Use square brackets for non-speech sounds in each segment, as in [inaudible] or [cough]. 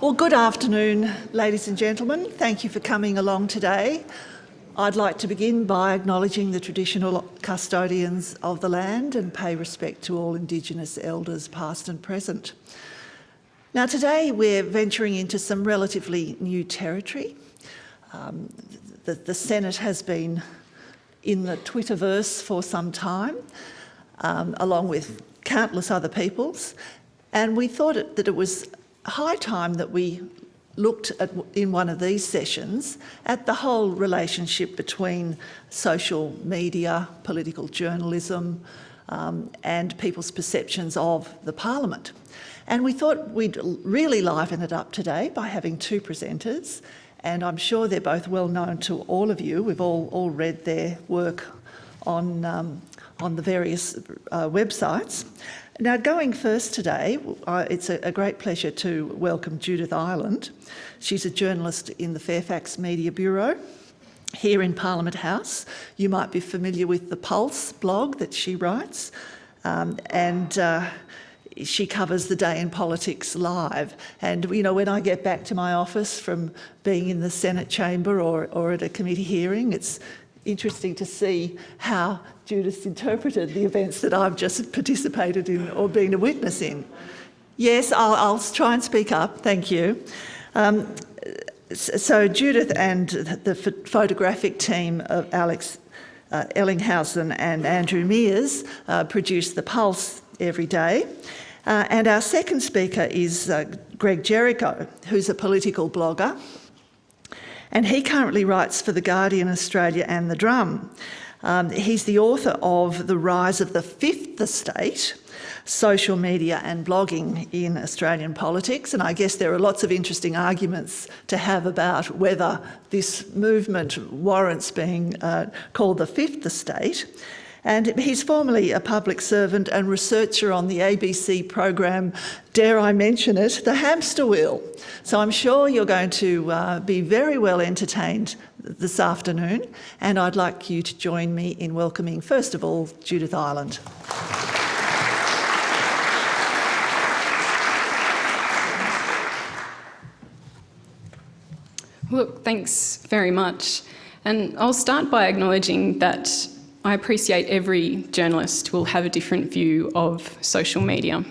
Well, good afternoon, ladies and gentlemen. Thank you for coming along today. I'd like to begin by acknowledging the traditional custodians of the land and pay respect to all Indigenous elders past and present. Now today we're venturing into some relatively new territory. Um, the, the, Senate has been in the Twitterverse for some time, um, along with countless other peoples, and we thought it, that it was high time that we looked at, in one of these sessions at the whole relationship between social media, political journalism um, and people's perceptions of the parliament. And we thought we'd really liven it up today by having two presenters and I'm sure they're both well known to all of you. We've all, all read their work on, um, on the various uh, websites. Now, going first today, it's a, a, great pleasure to welcome Judith Ireland. She's a journalist in the Fairfax Media Bureau here in Parliament House. You might be familiar with the Pulse blog that she writes. Um, and uh, she covers the day in politics live. And, you know, when I get back to my office from being in the Senate chamber or, or at a committee hearing, it's interesting to see how Judith interpreted the events that I've just participated in or been a witness in. Yes, I'll, I'll try and speak up, thank you. Um, so Judith and the photographic team of Alex uh, Ellinghausen and Andrew Meares uh, produce The Pulse every day. Uh, and our second speaker is uh, Greg Jericho, who's a political blogger and he currently writes for The Guardian Australia and The Drum. Um, he's the author of The Rise of the Fifth Estate, social media and blogging in Australian politics. And I guess there are lots of interesting arguments to have about whether this movement warrants being uh, called the Fifth Estate. And he's formerly a public servant and researcher on the ABC program, dare I mention it, The Hamster Wheel. So I'm sure you're going to uh, be very well entertained this afternoon. And I'd like you to join me in welcoming, first of all, Judith Ireland. Look, thanks very much. And I'll start by acknowledging that I appreciate every journalist will have a different view of social media.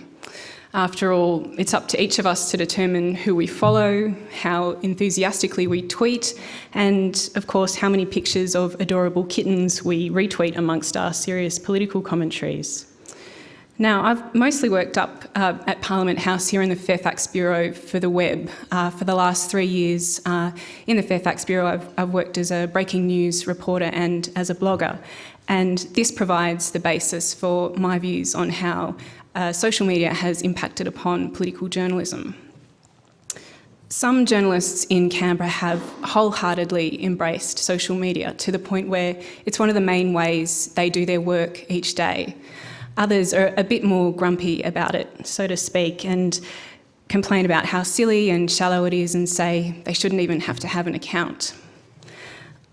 After all, it's up to each of us to determine who we follow, how enthusiastically we tweet, and of course, how many pictures of adorable kittens we retweet amongst our serious political commentaries. Now, I've mostly worked up uh, at Parliament House here in the Fairfax Bureau for the web. Uh, for the last three years uh, in the Fairfax Bureau, I've, I've, worked as a breaking news reporter and as a blogger. And this provides the basis for my views on how uh, social media has impacted upon political journalism. Some journalists in Canberra have wholeheartedly embraced social media to the point where it's one of the main ways they do their work each day. Others are a bit more grumpy about it, so to speak, and complain about how silly and shallow it is and say they shouldn't even have to have an account.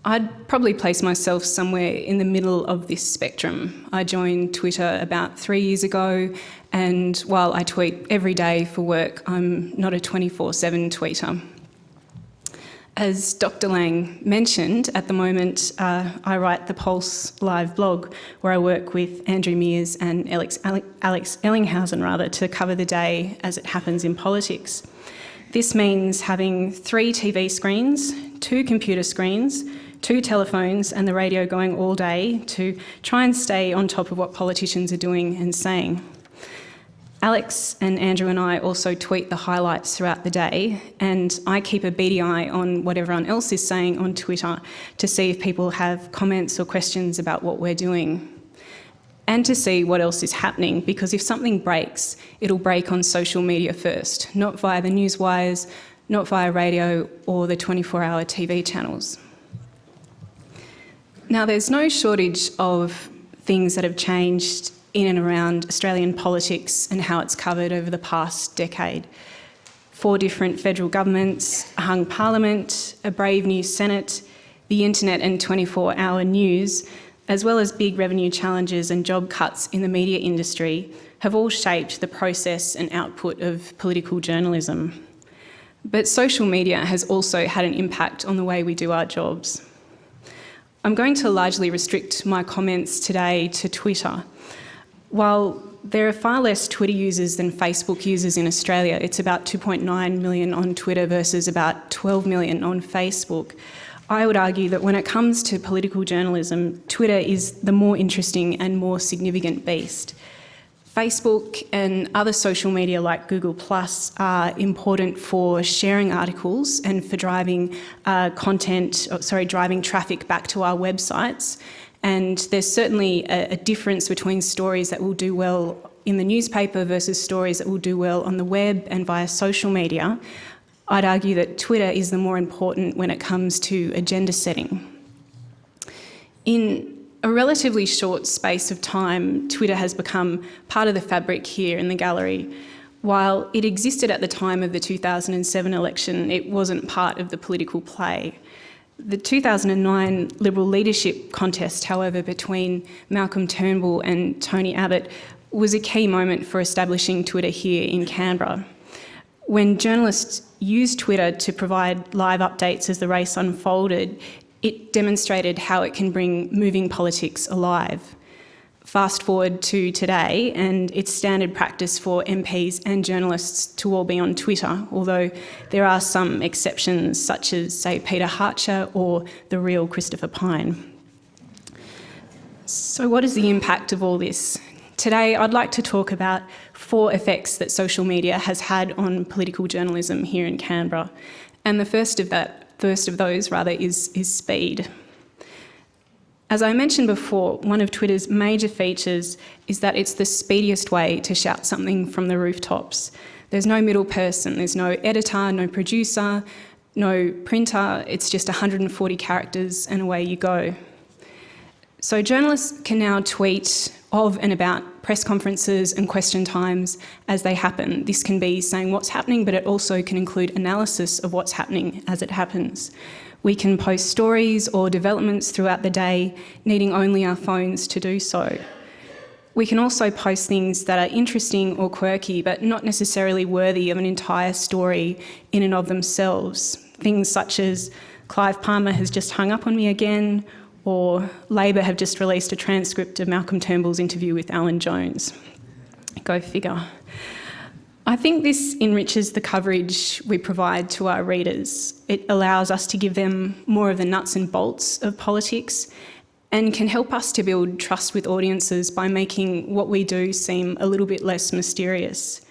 I'd probably place myself somewhere in the middle of this spectrum. I joined Twitter about three years ago, and while I tweet every day for work, I'm not a 24-7 tweeter. As Dr Laing mentioned, at the moment uh, I write the Pulse live blog where I work with Andrew Meares and Alex, Alex Ellinghausen rather, to cover the day as it happens in politics. This means having three TV screens, two computer screens, two telephones and the radio going all day to try and stay on top of what politicians are doing and saying. Alex and Andrew and I also tweet the highlights throughout the day and I keep a beady eye on what everyone else is saying on Twitter to see if people have comments or questions about what we're doing and to see what else is happening because if something breaks, it'll break on social media first, not via the news wires, not via radio or the 24-hour TV channels. Now, there's no shortage of things that have changed in and around Australian politics and how it's covered over the past decade. Four different federal governments, a hung parliament, a brave new Senate, the internet and 24-hour news, as well as big revenue challenges and job cuts in the media industry, have all shaped the process and output of political journalism. But social media has also had an impact on the way we do our jobs. I'm going to largely restrict my comments today to Twitter. While there are far less Twitter users than Facebook users in Australia, it's about 2.9 million on Twitter versus about 12 million on Facebook. I would argue that when it comes to political journalism, Twitter is the more interesting and more significant beast. Facebook and other social media like Google Plus are important for sharing articles and for driving uh, content, oh, sorry, driving traffic back to our websites. And there's certainly a, a difference between stories that will do well in the newspaper versus stories that will do well on the web and via social media. I'd argue that Twitter is the more important when it comes to agenda setting. In a relatively short space of time, Twitter has become part of the fabric here in the gallery. While it existed at the time of the 2007 election, it wasn't part of the political play. The 2009 Liberal leadership contest, however, between Malcolm Turnbull and Tony Abbott was a key moment for establishing Twitter here in Canberra. When journalists used Twitter to provide live updates as the race unfolded, it demonstrated how it can bring moving politics alive. Fast forward to today, and it's standard practice for MPs and journalists to all be on Twitter, although there are some exceptions, such as, say, Peter Hartcher or the real Christopher Pyne. So, what is the impact of all this? Today, I'd like to talk about four effects that social media has had on political journalism here in Canberra. And the first of that first of those rather is, is speed. As I mentioned before, one of Twitter's major features is that it's the speediest way to shout something from the rooftops. There's no middle person, there's no editor, no producer, no printer, it's just 140 characters and away you go. So journalists can now tweet of and about press conferences and question times as they happen. This can be saying what's happening, but it also can include analysis of what's happening as it happens. We can post stories or developments throughout the day, needing only our phones to do so. We can also post things that are interesting or quirky, but not necessarily worthy of an entire story in and of themselves. Things such as Clive Palmer has just hung up on me again, or Labor have just released a transcript of Malcolm Turnbull's interview with Alan Jones. Go figure. I think this enriches the coverage we provide to our readers. It allows us to give them more of the nuts and bolts of politics and can help us to build trust with audiences by making what we do seem a little bit less mysterious.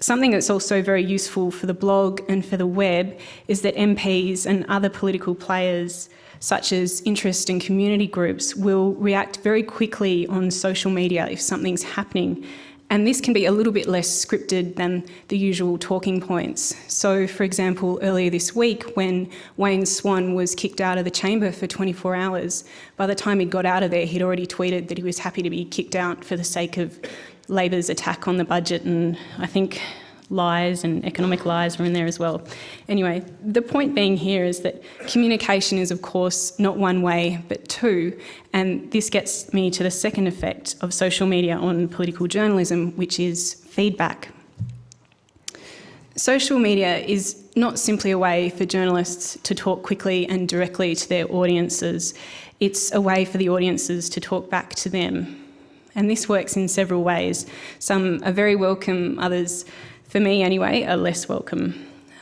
Something that's also very useful for the blog and for the web is that MPs and other political players such as interest and community groups, will react very quickly on social media if something's happening. And this can be a little bit less scripted than the usual talking points. So, for example, earlier this week, when Wayne Swan was kicked out of the chamber for 24 hours, by the time he got out of there, he'd already tweeted that he was happy to be kicked out for the sake of Labor's attack on the budget and I think lies and economic lies are in there as well. Anyway, the point being here is that communication is, of course, not one way, but two. And this gets me to the second effect of social media on political journalism, which is feedback. Social media is not simply a way for journalists to talk quickly and directly to their audiences, it's a way for the audiences to talk back to them. And this works in several ways. Some are very welcome, others for me anyway, are less welcome.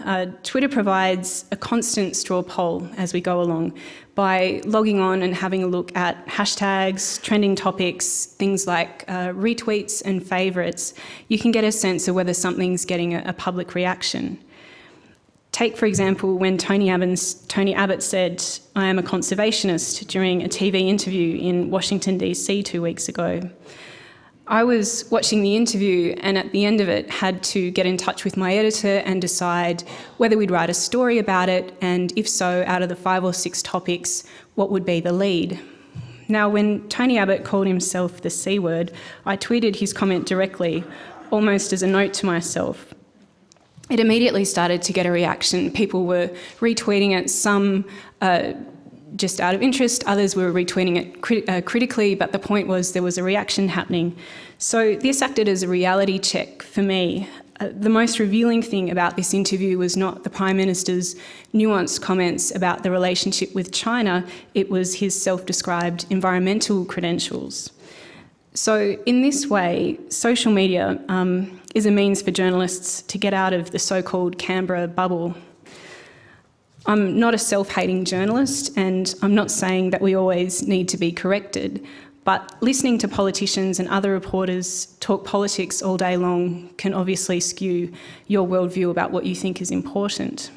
Uh, Twitter provides a constant straw poll as we go along by logging on and having a look at hashtags, trending topics, things like uh, retweets and favourites. You can get a sense of whether something's getting a, a public reaction. Take, for example, when Tony, Tony Abbott said, I am a conservationist during a TV interview in Washington, D.C. two weeks ago. I was watching the interview and at the end of it had to get in touch with my editor and decide whether we'd write a story about it and if so, out of the five or six topics, what would be the lead. Now, when Tony Abbott called himself the C word, I tweeted his comment directly, almost as a note to myself. It immediately started to get a reaction. People were retweeting it, some uh, just out of interest, others were retweeting it crit uh, critically, but the point was there was a reaction happening. So this acted as a reality check for me. Uh, the most revealing thing about this interview was not the Prime Minister's nuanced comments about the relationship with China, it was his self-described environmental credentials. So in this way, social media um, is a means for journalists to get out of the so-called Canberra bubble. I'm not a self-hating journalist and I'm not saying that we always need to be corrected, but listening to politicians and other reporters talk politics all day long can obviously skew your worldview about what you think is important.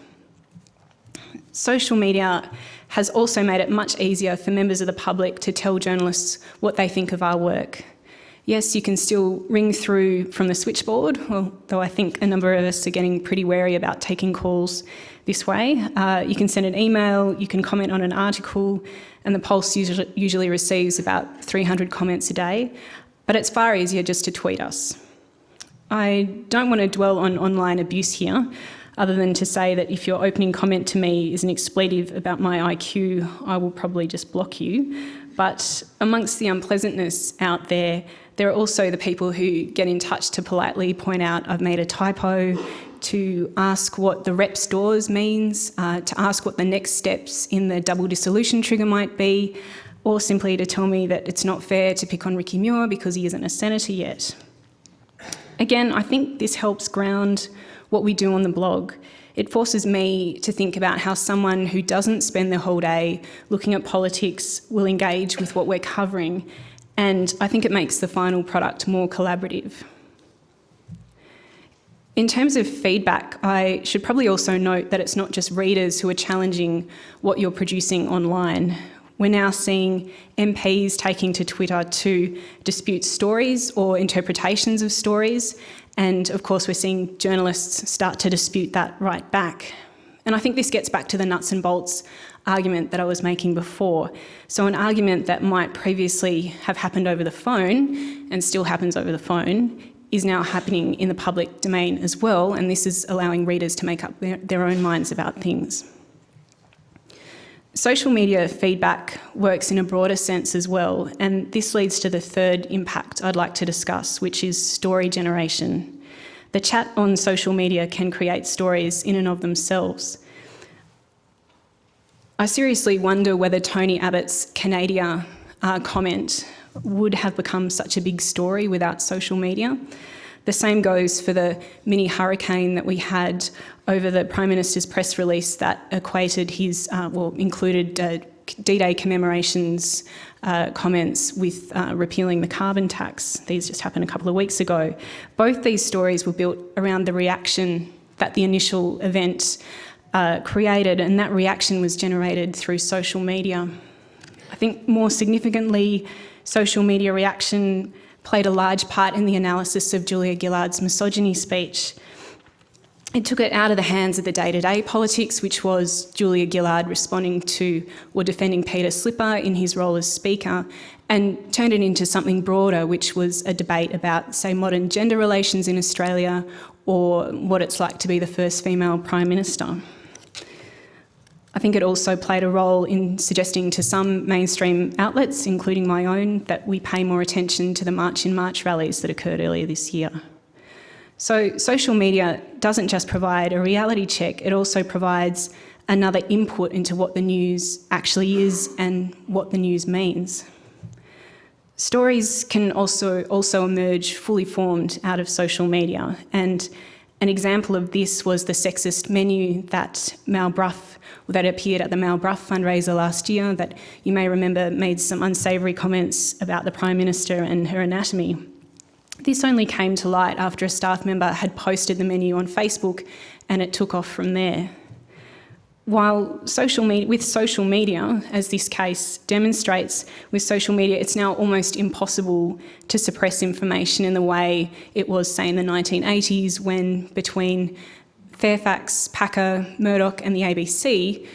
Social media has also made it much easier for members of the public to tell journalists what they think of our work. Yes, you can still ring through from the switchboard, although I think a number of us are getting pretty wary about taking calls this way. Uh, you can send an email, you can comment on an article, and the Pulse usually, usually receives about 300 comments a day, but it's far easier just to tweet us. I don't want to dwell on online abuse here, other than to say that if your opening comment to me is an expletive about my IQ, I will probably just block you. But amongst the unpleasantness out there, there are also the people who get in touch to politely point out I've made a typo, to ask what the rep stores means, uh, to ask what the next steps in the double dissolution trigger might be, or simply to tell me that it's not fair to pick on Ricky Muir because he isn't a senator yet. Again, I think this helps ground what we do on the blog. It forces me to think about how someone who doesn't spend their whole day looking at politics will engage with what we're covering, and I think it makes the final product more collaborative. In terms of feedback, I should probably also note that it's not just readers who are challenging what you're producing online. We're now seeing MPs taking to Twitter to dispute stories or interpretations of stories. And of course, we're seeing journalists start to dispute that right back. And I think this gets back to the nuts and bolts argument that I was making before. So an argument that might previously have happened over the phone and still happens over the phone is now happening in the public domain as well, and this is allowing readers to make up their, their own minds about things. Social media feedback works in a broader sense as well, and this leads to the third impact I'd like to discuss, which is story generation. The chat on social media can create stories in and of themselves. I seriously wonder whether Tony Abbott's Canada uh, comment would have become such a big story without social media. The same goes for the mini hurricane that we had over the Prime Minister's press release that equated his, uh, well, included uh, D-Day commemorations uh, comments with uh, repealing the carbon tax. These just happened a couple of weeks ago. Both these stories were built around the reaction that the initial event uh, created, and that reaction was generated through social media. I think more significantly, social media reaction played a large part in the analysis of Julia Gillard's misogyny speech. It took it out of the hands of the day-to-day -day politics, which was Julia Gillard responding to or defending Peter Slipper in his role as Speaker, and turned it into something broader, which was a debate about, say, modern gender relations in Australia or what it's like to be the first female Prime Minister. I think it also played a role in suggesting to some mainstream outlets, including my own, that we pay more attention to the March in March rallies that occurred earlier this year. So social media doesn't just provide a reality check, it also provides another input into what the news actually is and what the news means. Stories can also, also emerge fully formed out of social media and an example of this was the sexist menu that Mal Brough that appeared at the Mal Brough fundraiser last year that you may remember made some unsavoury comments about the Prime Minister and her anatomy. This only came to light after a staff member had posted the menu on Facebook and it took off from there. While social media, with social media, as this case demonstrates, with social media, it's now almost impossible to suppress information in the way it was, say, in the 1980s when between Fairfax, Packer, Murdoch and the ABC,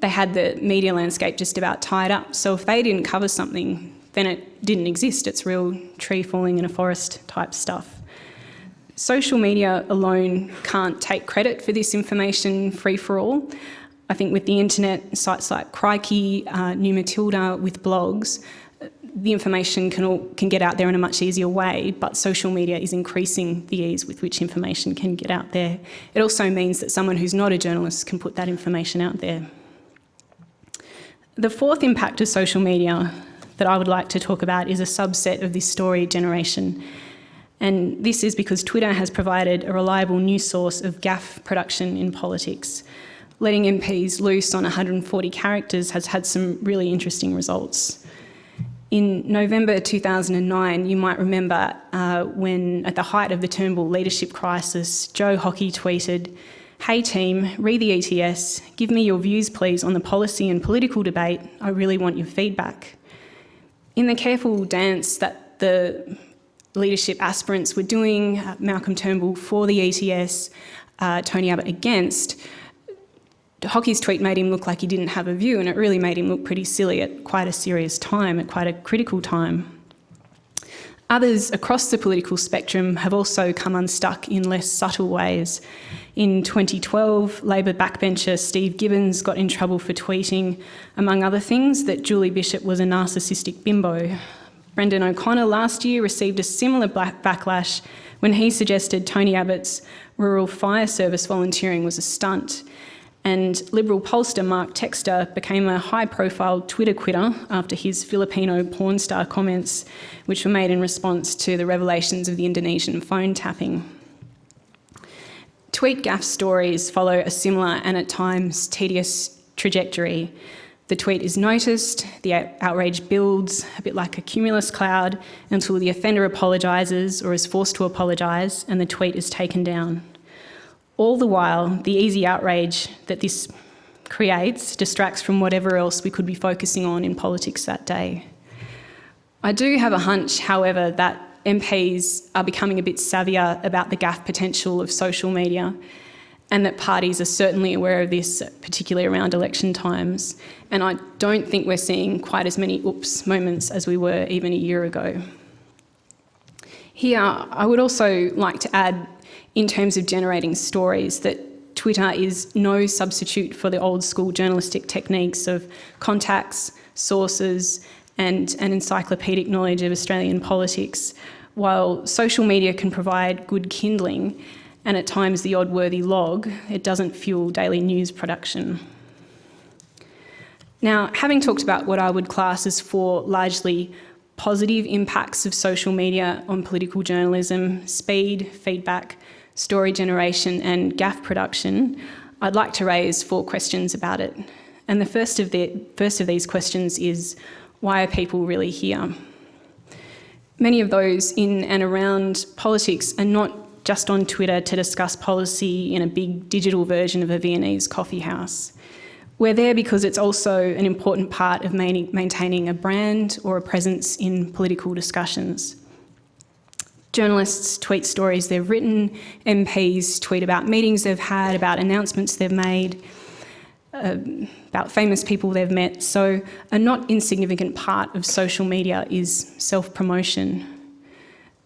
they had the media landscape just about tied up. So if they didn't cover something, then it didn't exist. It's real tree falling in a forest type stuff. Social media alone can't take credit for this information free for all. I think with the internet, sites like Crikey, uh, New Matilda, with blogs, the information can, all, can get out there in a much easier way, but social media is increasing the ease with which information can get out there. It also means that someone who's not a journalist can put that information out there. The fourth impact of social media that I would like to talk about is a subset of this story generation. And this is because Twitter has provided a reliable new source of gaffe production in politics. Letting MPs loose on 140 characters has had some really interesting results. In November 2009, you might remember uh, when, at the height of the Turnbull leadership crisis, Joe Hockey tweeted, Hey team, read the ETS, give me your views please on the policy and political debate, I really want your feedback. In the careful dance that the leadership aspirants were doing, uh, Malcolm Turnbull for the ETS, uh, Tony Abbott against, Hockey's tweet made him look like he didn't have a view, and it really made him look pretty silly at quite a serious time, at quite a critical time. Others across the political spectrum have also come unstuck in less subtle ways. In 2012, Labor backbencher Steve Gibbons got in trouble for tweeting, among other things, that Julie Bishop was a narcissistic bimbo. Brendan O'Connor last year received a similar backlash when he suggested Tony Abbott's rural fire service volunteering was a stunt and Liberal pollster Mark Textor became a high profile Twitter quitter after his Filipino porn star comments, which were made in response to the revelations of the Indonesian phone tapping. Tweet gaffe stories follow a similar and at times tedious trajectory. The tweet is noticed, the outrage builds, a bit like a cumulus cloud, until the offender apologises or is forced to apologise and the tweet is taken down. All the while, the easy outrage that this creates distracts from whatever else we could be focusing on in politics that day. I do have a hunch, however, that MPs are becoming a bit savvier about the gaffe potential of social media and that parties are certainly aware of this, particularly around election times. And I don't think we're seeing quite as many oops moments as we were even a year ago. Here, I would also like to add in terms of generating stories, that Twitter is no substitute for the old school journalistic techniques of contacts, sources, and an encyclopedic knowledge of Australian politics. While social media can provide good kindling and at times the odd worthy log, it doesn't fuel daily news production. Now, having talked about what I would class as four largely positive impacts of social media on political journalism, speed, feedback, story generation and gaffe production, I'd like to raise four questions about it. And the first of, the, first of these questions is, why are people really here? Many of those in and around politics are not just on Twitter to discuss policy in a big digital version of a Viennese coffee house. We're there because it's also an important part of maintaining a brand or a presence in political discussions. Journalists tweet stories they've written, MPs tweet about meetings they've had, about announcements they've made, uh, about famous people they've met. So a not insignificant part of social media is self-promotion.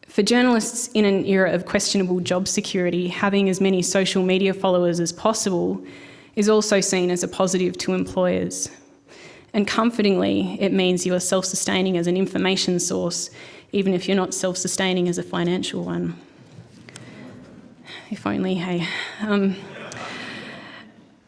For journalists in an era of questionable job security, having as many social media followers as possible is also seen as a positive to employers. And comfortingly, it means you are self-sustaining as an information source even if you're not self-sustaining as a financial one. If only, hey. Um,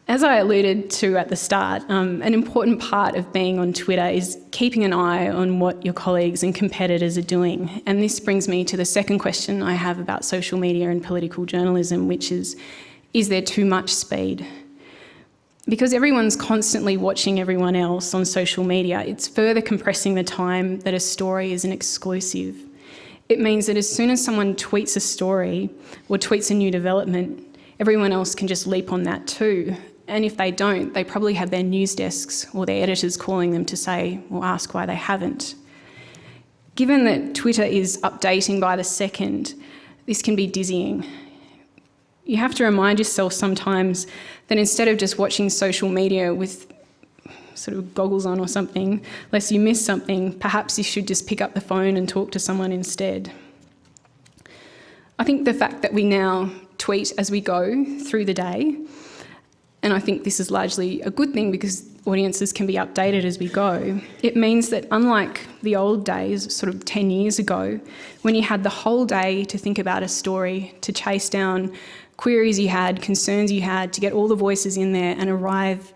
as I alluded to at the start, um, an important part of being on Twitter is keeping an eye on what your colleagues and competitors are doing. And this brings me to the second question I have about social media and political journalism, which is, is there too much speed? Because everyone's constantly watching everyone else on social media, it's further compressing the time that a story is an exclusive. It means that as soon as someone tweets a story or tweets a new development, everyone else can just leap on that too. And if they don't, they probably have their news desks or their editors calling them to say or ask why they haven't. Given that Twitter is updating by the second, this can be dizzying you have to remind yourself sometimes that instead of just watching social media with sort of goggles on or something, lest you miss something, perhaps you should just pick up the phone and talk to someone instead. I think the fact that we now tweet as we go through the day and I think this is largely a good thing because audiences can be updated as we go. It means that unlike the old days, sort of 10 years ago, when you had the whole day to think about a story, to chase down queries you had, concerns you had, to get all the voices in there and arrive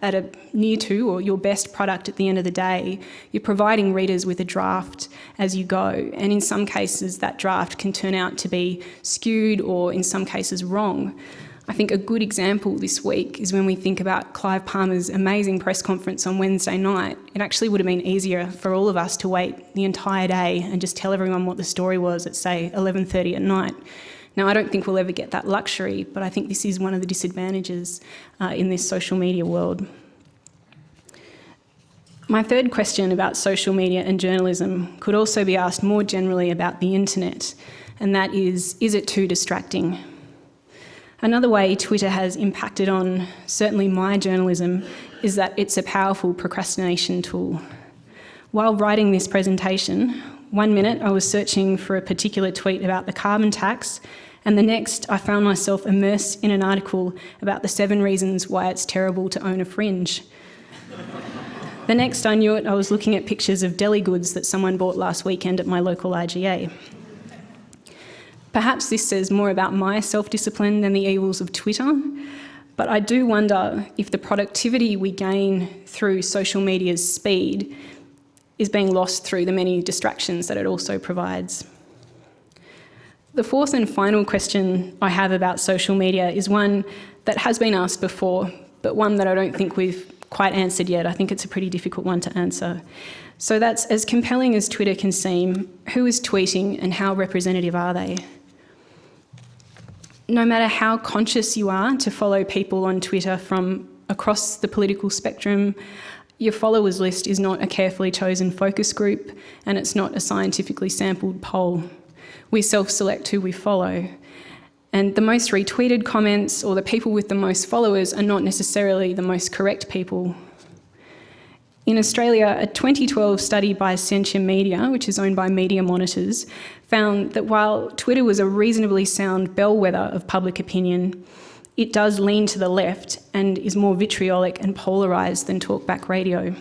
at a near to or your best product at the end of the day, you're providing readers with a draft as you go. And in some cases, that draft can turn out to be skewed or in some cases wrong. I think a good example this week is when we think about Clive Palmer's amazing press conference on Wednesday night. It actually would have been easier for all of us to wait the entire day and just tell everyone what the story was at say 11:30 at night. Now, I don't think we'll ever get that luxury, but I think this is one of the disadvantages uh, in this social media world. My third question about social media and journalism could also be asked more generally about the internet, and that is, is it too distracting? Another way Twitter has impacted on certainly my journalism is that it's a powerful procrastination tool. While writing this presentation, one minute I was searching for a particular tweet about the carbon tax, and the next I found myself immersed in an article about the seven reasons why it's terrible to own a fringe. the next I knew it, I was looking at pictures of deli goods that someone bought last weekend at my local IGA. Perhaps this says more about my self-discipline than the evils of Twitter, but I do wonder if the productivity we gain through social media's speed is being lost through the many distractions that it also provides. The fourth and final question I have about social media is one that has been asked before, but one that I don't think we've quite answered yet. I think it's a pretty difficult one to answer. So that's as compelling as Twitter can seem, who is tweeting and how representative are they? No matter how conscious you are to follow people on Twitter from across the political spectrum, your followers list is not a carefully chosen focus group and it's not a scientifically sampled poll. We self-select who we follow. And the most retweeted comments or the people with the most followers are not necessarily the most correct people. In Australia, a 2012 study by Essentia Media, which is owned by Media Monitors, found that while Twitter was a reasonably sound bellwether of public opinion, it does lean to the left and is more vitriolic and polarised than talkback radio.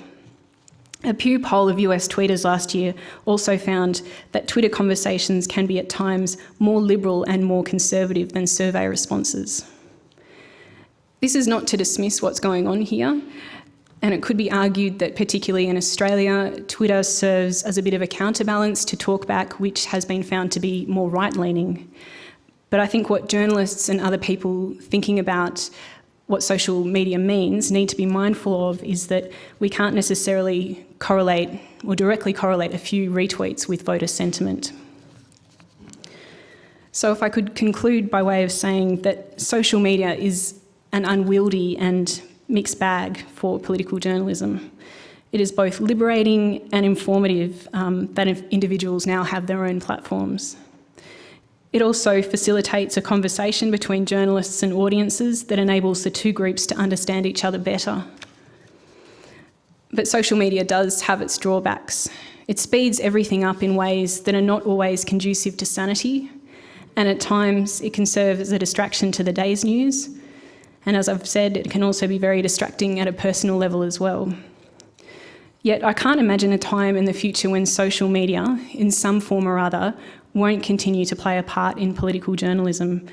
A Pew poll of US tweeters last year also found that Twitter conversations can be at times more liberal and more conservative than survey responses. This is not to dismiss what's going on here, and it could be argued that particularly in Australia, Twitter serves as a bit of a counterbalance to talkback, which has been found to be more right-leaning. But I think what journalists and other people thinking about what social media means need to be mindful of is that we can't necessarily correlate or directly correlate a few retweets with voter sentiment. So if I could conclude by way of saying that social media is an unwieldy and mixed bag for political journalism. It is both liberating and informative um, that individuals now have their own platforms. It also facilitates a conversation between journalists and audiences that enables the two groups to understand each other better. But social media does have its drawbacks. It speeds everything up in ways that are not always conducive to sanity, and at times it can serve as a distraction to the day's news, and as I've said, it can also be very distracting at a personal level as well. Yet I can't imagine a time in the future when social media, in some form or other, won't continue to play a part in political journalism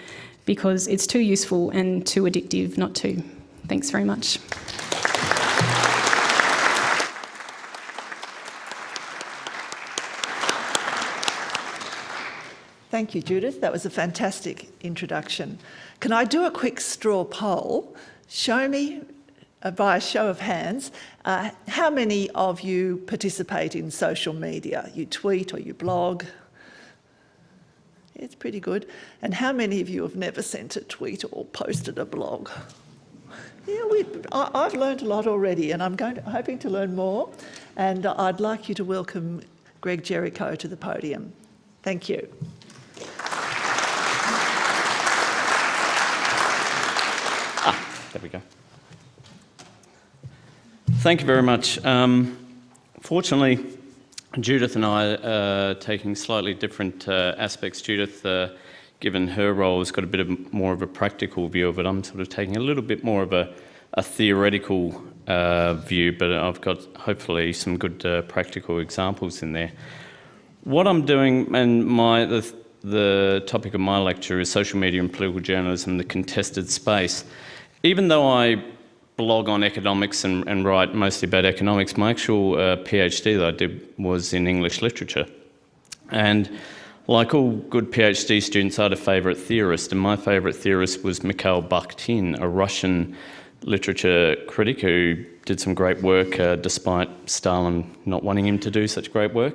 because it's too useful and too addictive not to. Thanks very much. Thank you, Judith. That was a fantastic introduction. Can I do a quick straw poll? Show me, uh, by a show of hands, uh, how many of you participate in social media? You tweet or you blog? It's pretty good. And how many of you have never sent a tweet or posted a blog? Yeah, we, I, have learned a lot already and I'm going to, hoping to learn more. And I'd like you to welcome Greg Jericho to the podium. Thank you. There we go. Thank you very much. Um, fortunately, Judith and I are taking slightly different uh, aspects. Judith, uh, given her role, has got a bit of more of a practical view of it. I'm sort of taking a little bit more of a, a theoretical uh, view, but I've got hopefully some good uh, practical examples in there. What I'm doing, and my the, the topic of my lecture is social media and political journalism, the contested space. Even though I blog on economics and, and write mostly about economics, my actual uh, PhD that I did was in English literature. And like all good PhD students, I had a favourite theorist, and my favourite theorist was Mikhail Bakhtin, a Russian literature critic who did some great work uh, despite Stalin not wanting him to do such great work.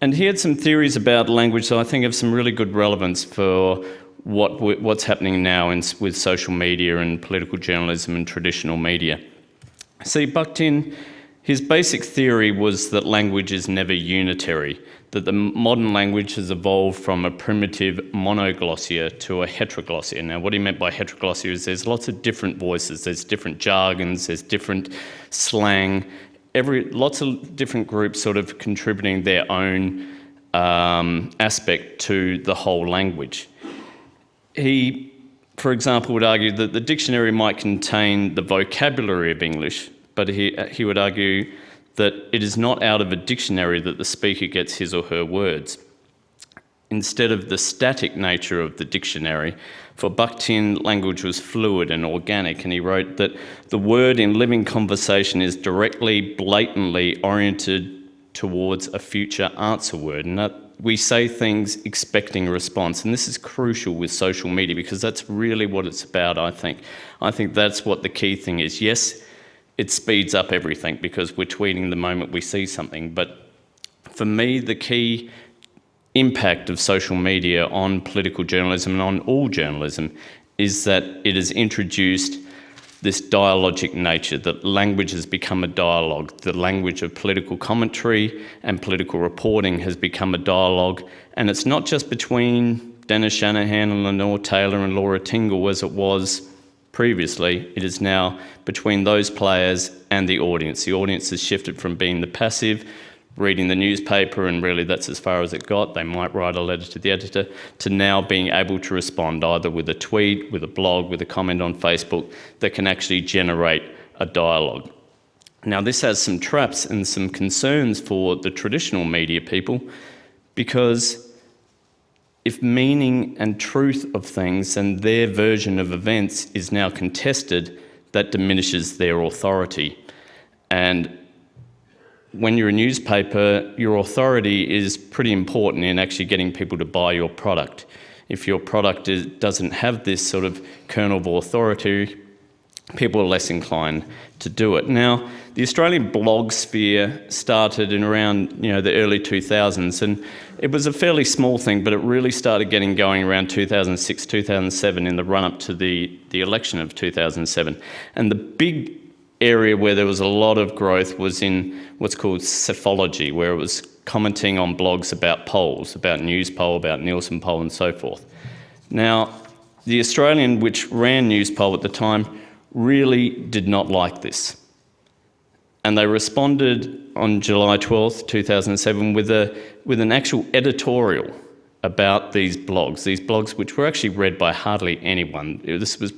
And he had some theories about language that I think have some really good relevance for what what's happening now in, with social media and political journalism and traditional media. See, Bakhtin, his basic theory was that language is never unitary, that the modern language has evolved from a primitive monoglossia to a heteroglossia. Now, what he meant by heteroglossia is there's lots of different voices, there's different jargons, there's different slang, every lots of different groups sort of contributing their own um, aspect to the whole language. He, for example, would argue that the dictionary might contain the vocabulary of English, but he, he would argue that it is not out of a dictionary that the speaker gets his or her words. Instead of the static nature of the dictionary, for Bakhtin, language was fluid and organic, and he wrote that the word in living conversation is directly, blatantly oriented towards a future answer word. And that we say things expecting a response. And this is crucial with social media because that's really what it's about, I think. I think that's what the key thing is. Yes, it speeds up everything because we're tweeting the moment we see something. But for me, the key impact of social media on political journalism and on all journalism is that it has introduced this dialogic nature, that language has become a dialogue. The language of political commentary and political reporting has become a dialogue. And it's not just between Dennis Shanahan and Lenore Taylor and Laura Tingle as it was previously. It is now between those players and the audience. The audience has shifted from being the passive reading the newspaper and really that's as far as it got. They might write a letter to the editor to now being able to respond either with a tweet, with a blog, with a comment on Facebook that can actually generate a dialogue. Now this has some traps and some concerns for the traditional media people because if meaning and truth of things and their version of events is now contested, that diminishes their authority. And when you're a newspaper, your authority is pretty important in actually getting people to buy your product. If your product is, doesn't have this sort of kernel of authority, people are less inclined to do it. Now, the Australian blog sphere started in around you know the early 2000s, and it was a fairly small thing, but it really started getting going around 2006, 2007 in the run-up to the, the election of 2007. And the big area where there was a lot of growth was in what's called psephology, where it was commenting on blogs about polls, about Newspoll, about Nielsen poll and so forth. Now, the Australian, which ran Newspoll at the time, really did not like this. And they responded on July 12th, 2007 with, a, with an actual editorial about these blogs, these blogs which were actually read by hardly anyone. This was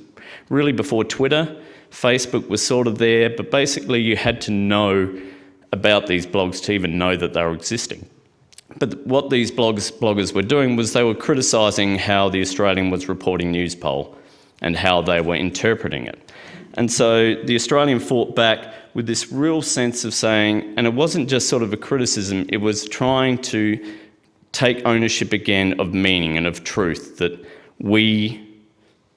really before Twitter, Facebook was sort of there, but basically you had to know about these blogs to even know that they were existing. But what these blogs, bloggers were doing was they were criticising how the Australian was reporting Newspoll and how they were interpreting it. And so the Australian fought back with this real sense of saying, and it wasn't just sort of a criticism, it was trying to take ownership again of meaning and of truth, that we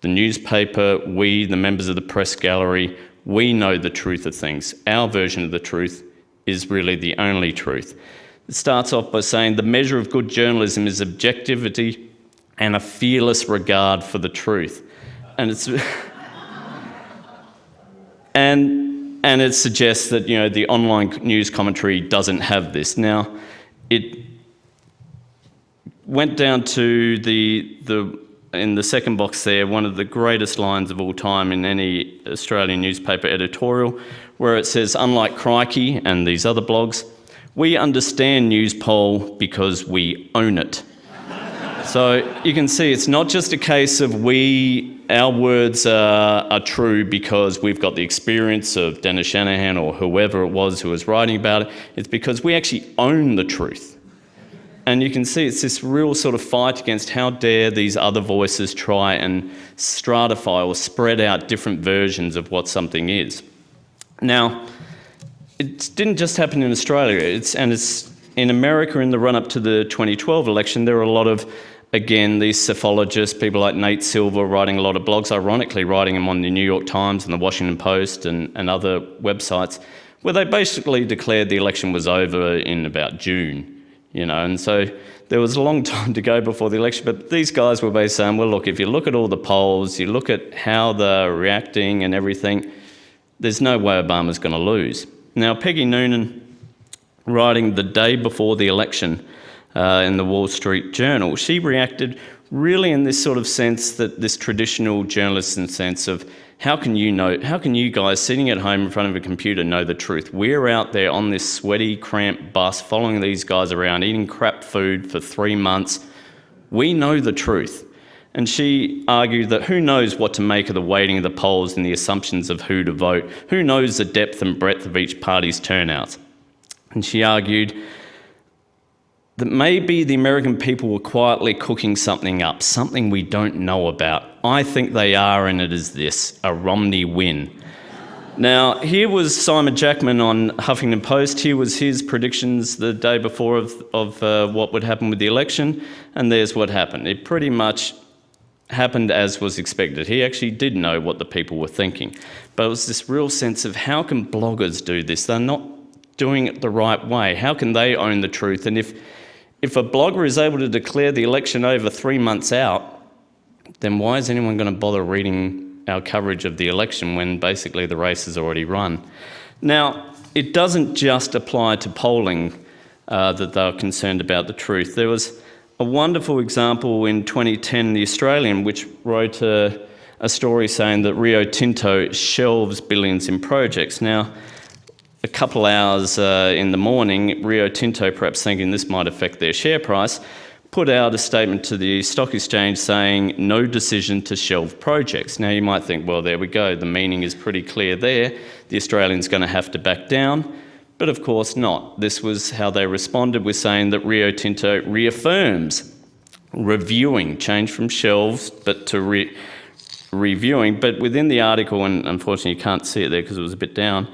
the newspaper, we, the members of the press gallery, we know the truth of things. Our version of the truth is really the only truth. It starts off by saying the measure of good journalism is objectivity and a fearless regard for the truth. And it's [laughs] and and it suggests that you know the online news commentary doesn't have this. Now, it went down to the the in the second box there, one of the greatest lines of all time in any Australian newspaper editorial, where it says, unlike Crikey and these other blogs, we understand Newspoll because we own it. [laughs] So you can see it's not just a case of we, our words are, are true because we've got the experience of Dennis Shanahan or whoever it was who was writing about it. It's because we actually own the truth. And you can see it's this real sort of fight against how dare these other voices try and stratify or spread out different versions of what something is. Now, it didn't just happen in Australia, it's, and it's in America in the run up to the 2012 election, there were a lot of again, these psephologists, people like Nate Silver, writing a lot of blogs, ironically, writing them on the New York Times and the Washington Post and, and other websites, where they basically declared the election was over in about June, you know, and so there was a long [laughs] time to go before the election, but these guys were basically saying, well, look, if you look at all the polls, you look at how they're reacting and everything, there's no way Obama's going to lose. Now, Peggy Noonan, writing the day before the election, uh, in the Wall Street Journal. She reacted really in this sort of sense that this traditional journalism sense of how can you know, how can you guys sitting at home in front of a computer know the truth? We're out there on this sweaty, cramped bus following these guys around, eating crap food for three months. We know the truth. And she argued that who knows what to make of the weighting of the polls and the assumptions of who to vote? Who knows the depth and breadth of each party's turnout? And she argued that maybe the American people were quietly cooking something up, something we don't know about. I think they are, and it is this a Romney win. Now, here was Simon Jackman on Huffington Post. Here was his predictions the day before of, of uh, what would happen with the election, and there's what happened. It pretty much happened as was expected. He actually did know what the people were thinking. But it was this real sense of how can bloggers do this? They're not doing it the right way. How can they own the truth? And if if a blogger is able to declare the election over three months out, then why is anyone going to bother reading our coverage of the election when basically the race is already run? Now, it doesn't just apply to polling uh, that they're concerned about the truth. There was a wonderful example in 2010, The Australian, which wrote a, a story saying that Rio Tinto shelves billions in projects. Now, a couple hours uh, in the morning, Rio Tinto, perhaps thinking this might affect their share price, put out a statement to the stock exchange saying no decision to shelve projects. Now you might think, well, there we go, the meaning is pretty clear there. The Australian's going to have to back down. But of course not. This was how they responded with saying that Rio Tinto reaffirms reviewing, change from shelves, but to re reviewing. But within the article, and unfortunately you can't see it there because it was a bit down,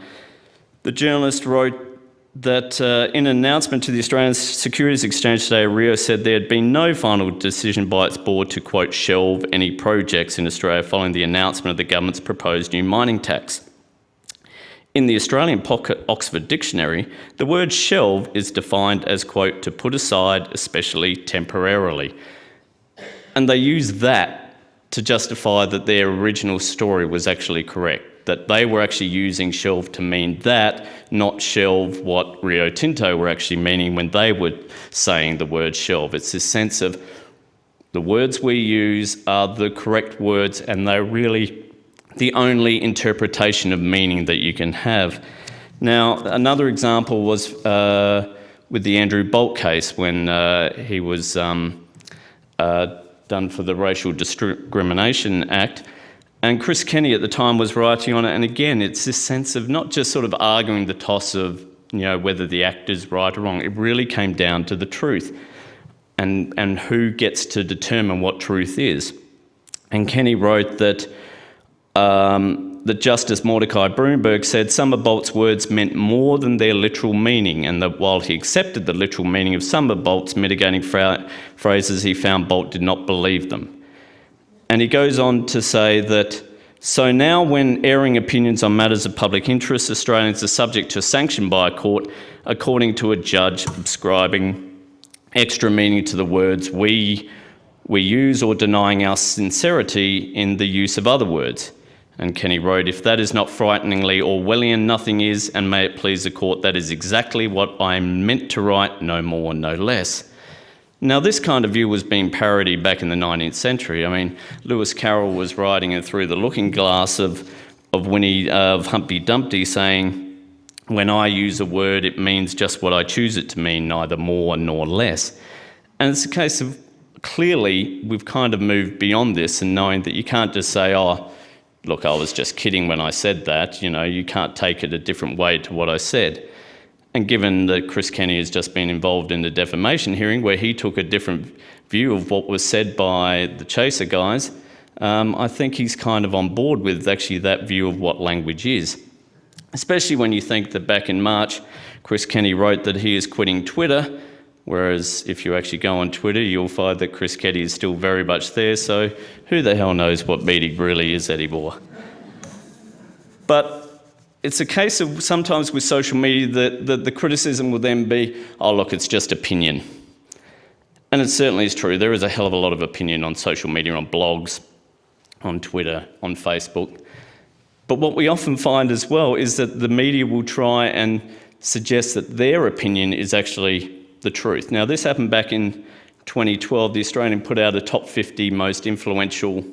the journalist wrote that uh, in an announcement to the Australian Securities Exchange today, Rio said there had been no final decision by its board to, quote, shelve any projects in Australia following the announcement of the government's proposed new mining tax. In the Australian Pocket Oxford Dictionary, the word shelve is defined as, quote, to put aside, especially temporarily. And they use that to justify that their original story was actually correct that they were actually using shelve to mean that, not shelve what Rio Tinto were actually meaning when they were saying the word shelve. It's this sense of the words we use are the correct words and they're really the only interpretation of meaning that you can have. Now, another example was uh, with the Andrew Bolt case when uh, he was um, uh, done for the Racial Discrimination Act. And Chris Kenny at the time was writing on it, and again, it's this sense of not just sort of arguing the toss of you know whether the act is right or wrong. It really came down to the truth, and and who gets to determine what truth is. And Kenny wrote that um, that Justice Mordecai Bromberg said some of Bolt's words meant more than their literal meaning, and that while he accepted the literal meaning of some of Bolt's mitigating phrases, he found Bolt did not believe them. And he goes on to say that so now, when airing opinions on matters of public interest, Australians are subject to sanction by a court according to a judge ascribing extra meaning to the words we, we use or denying our sincerity in the use of other words. And Kenny wrote, If that is not frighteningly Orwellian, nothing is, and may it please the court, that is exactly what I meant to write, no more, no less. Now, this kind of view was being parodied back in the 19th century. I mean, Lewis Carroll was writing it through the looking glass of, of Winnie, uh, of Humpty Dumpty, saying, when I use a word, it means just what I choose it to mean, neither more nor less. And it's a case of clearly we've kind of moved beyond this and knowing that you can't just say, oh, look, I was just kidding when I said that. You know, you can't take it a different way to what I said. And given that Chris Kenny has just been involved in the defamation hearing where he took a different view of what was said by the Chaser guys, um, I think he's kind of on board with actually that view of what language is. Especially when you think that back in March, Chris Kenny wrote that he is quitting Twitter, whereas if you actually go on Twitter, you'll find that Chris Kenny is still very much there, so who the hell knows what meeting really is anymore. But it's a case of sometimes with social media that, that the criticism will then be, oh look, it's just opinion. And it certainly is true. There is a hell of a lot of opinion on social media, on blogs, on Twitter, on Facebook. But what we often find as well is that the media will try and suggest that their opinion is actually the truth. Now, this happened back in 2012. The Australian put out a top 50 most influential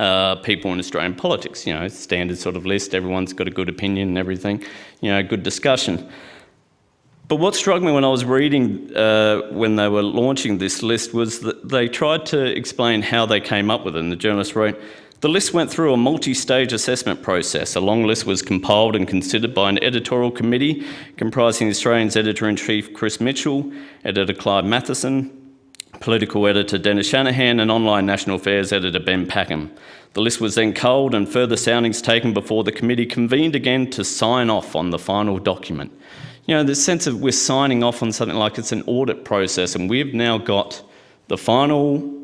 uh, people in Australian politics. You know, standard sort of list. Everyone's got a good opinion and everything. You know, good discussion. But what struck me when I was reading uh, when they were launching this list was that they tried to explain how they came up with it. And the journalist wrote, the list went through a multi-stage assessment process. A long list was compiled and considered by an editorial committee comprising the Australian's editor-in-chief Chris Mitchell, editor Clive Mathieson, political editor Dennis Shanahan and online national affairs editor Ben Packham. The list was then culled and further soundings taken before the committee convened again to sign off on the final document. You know, the sense of we're signing off on something like it's an audit process and we've now got the final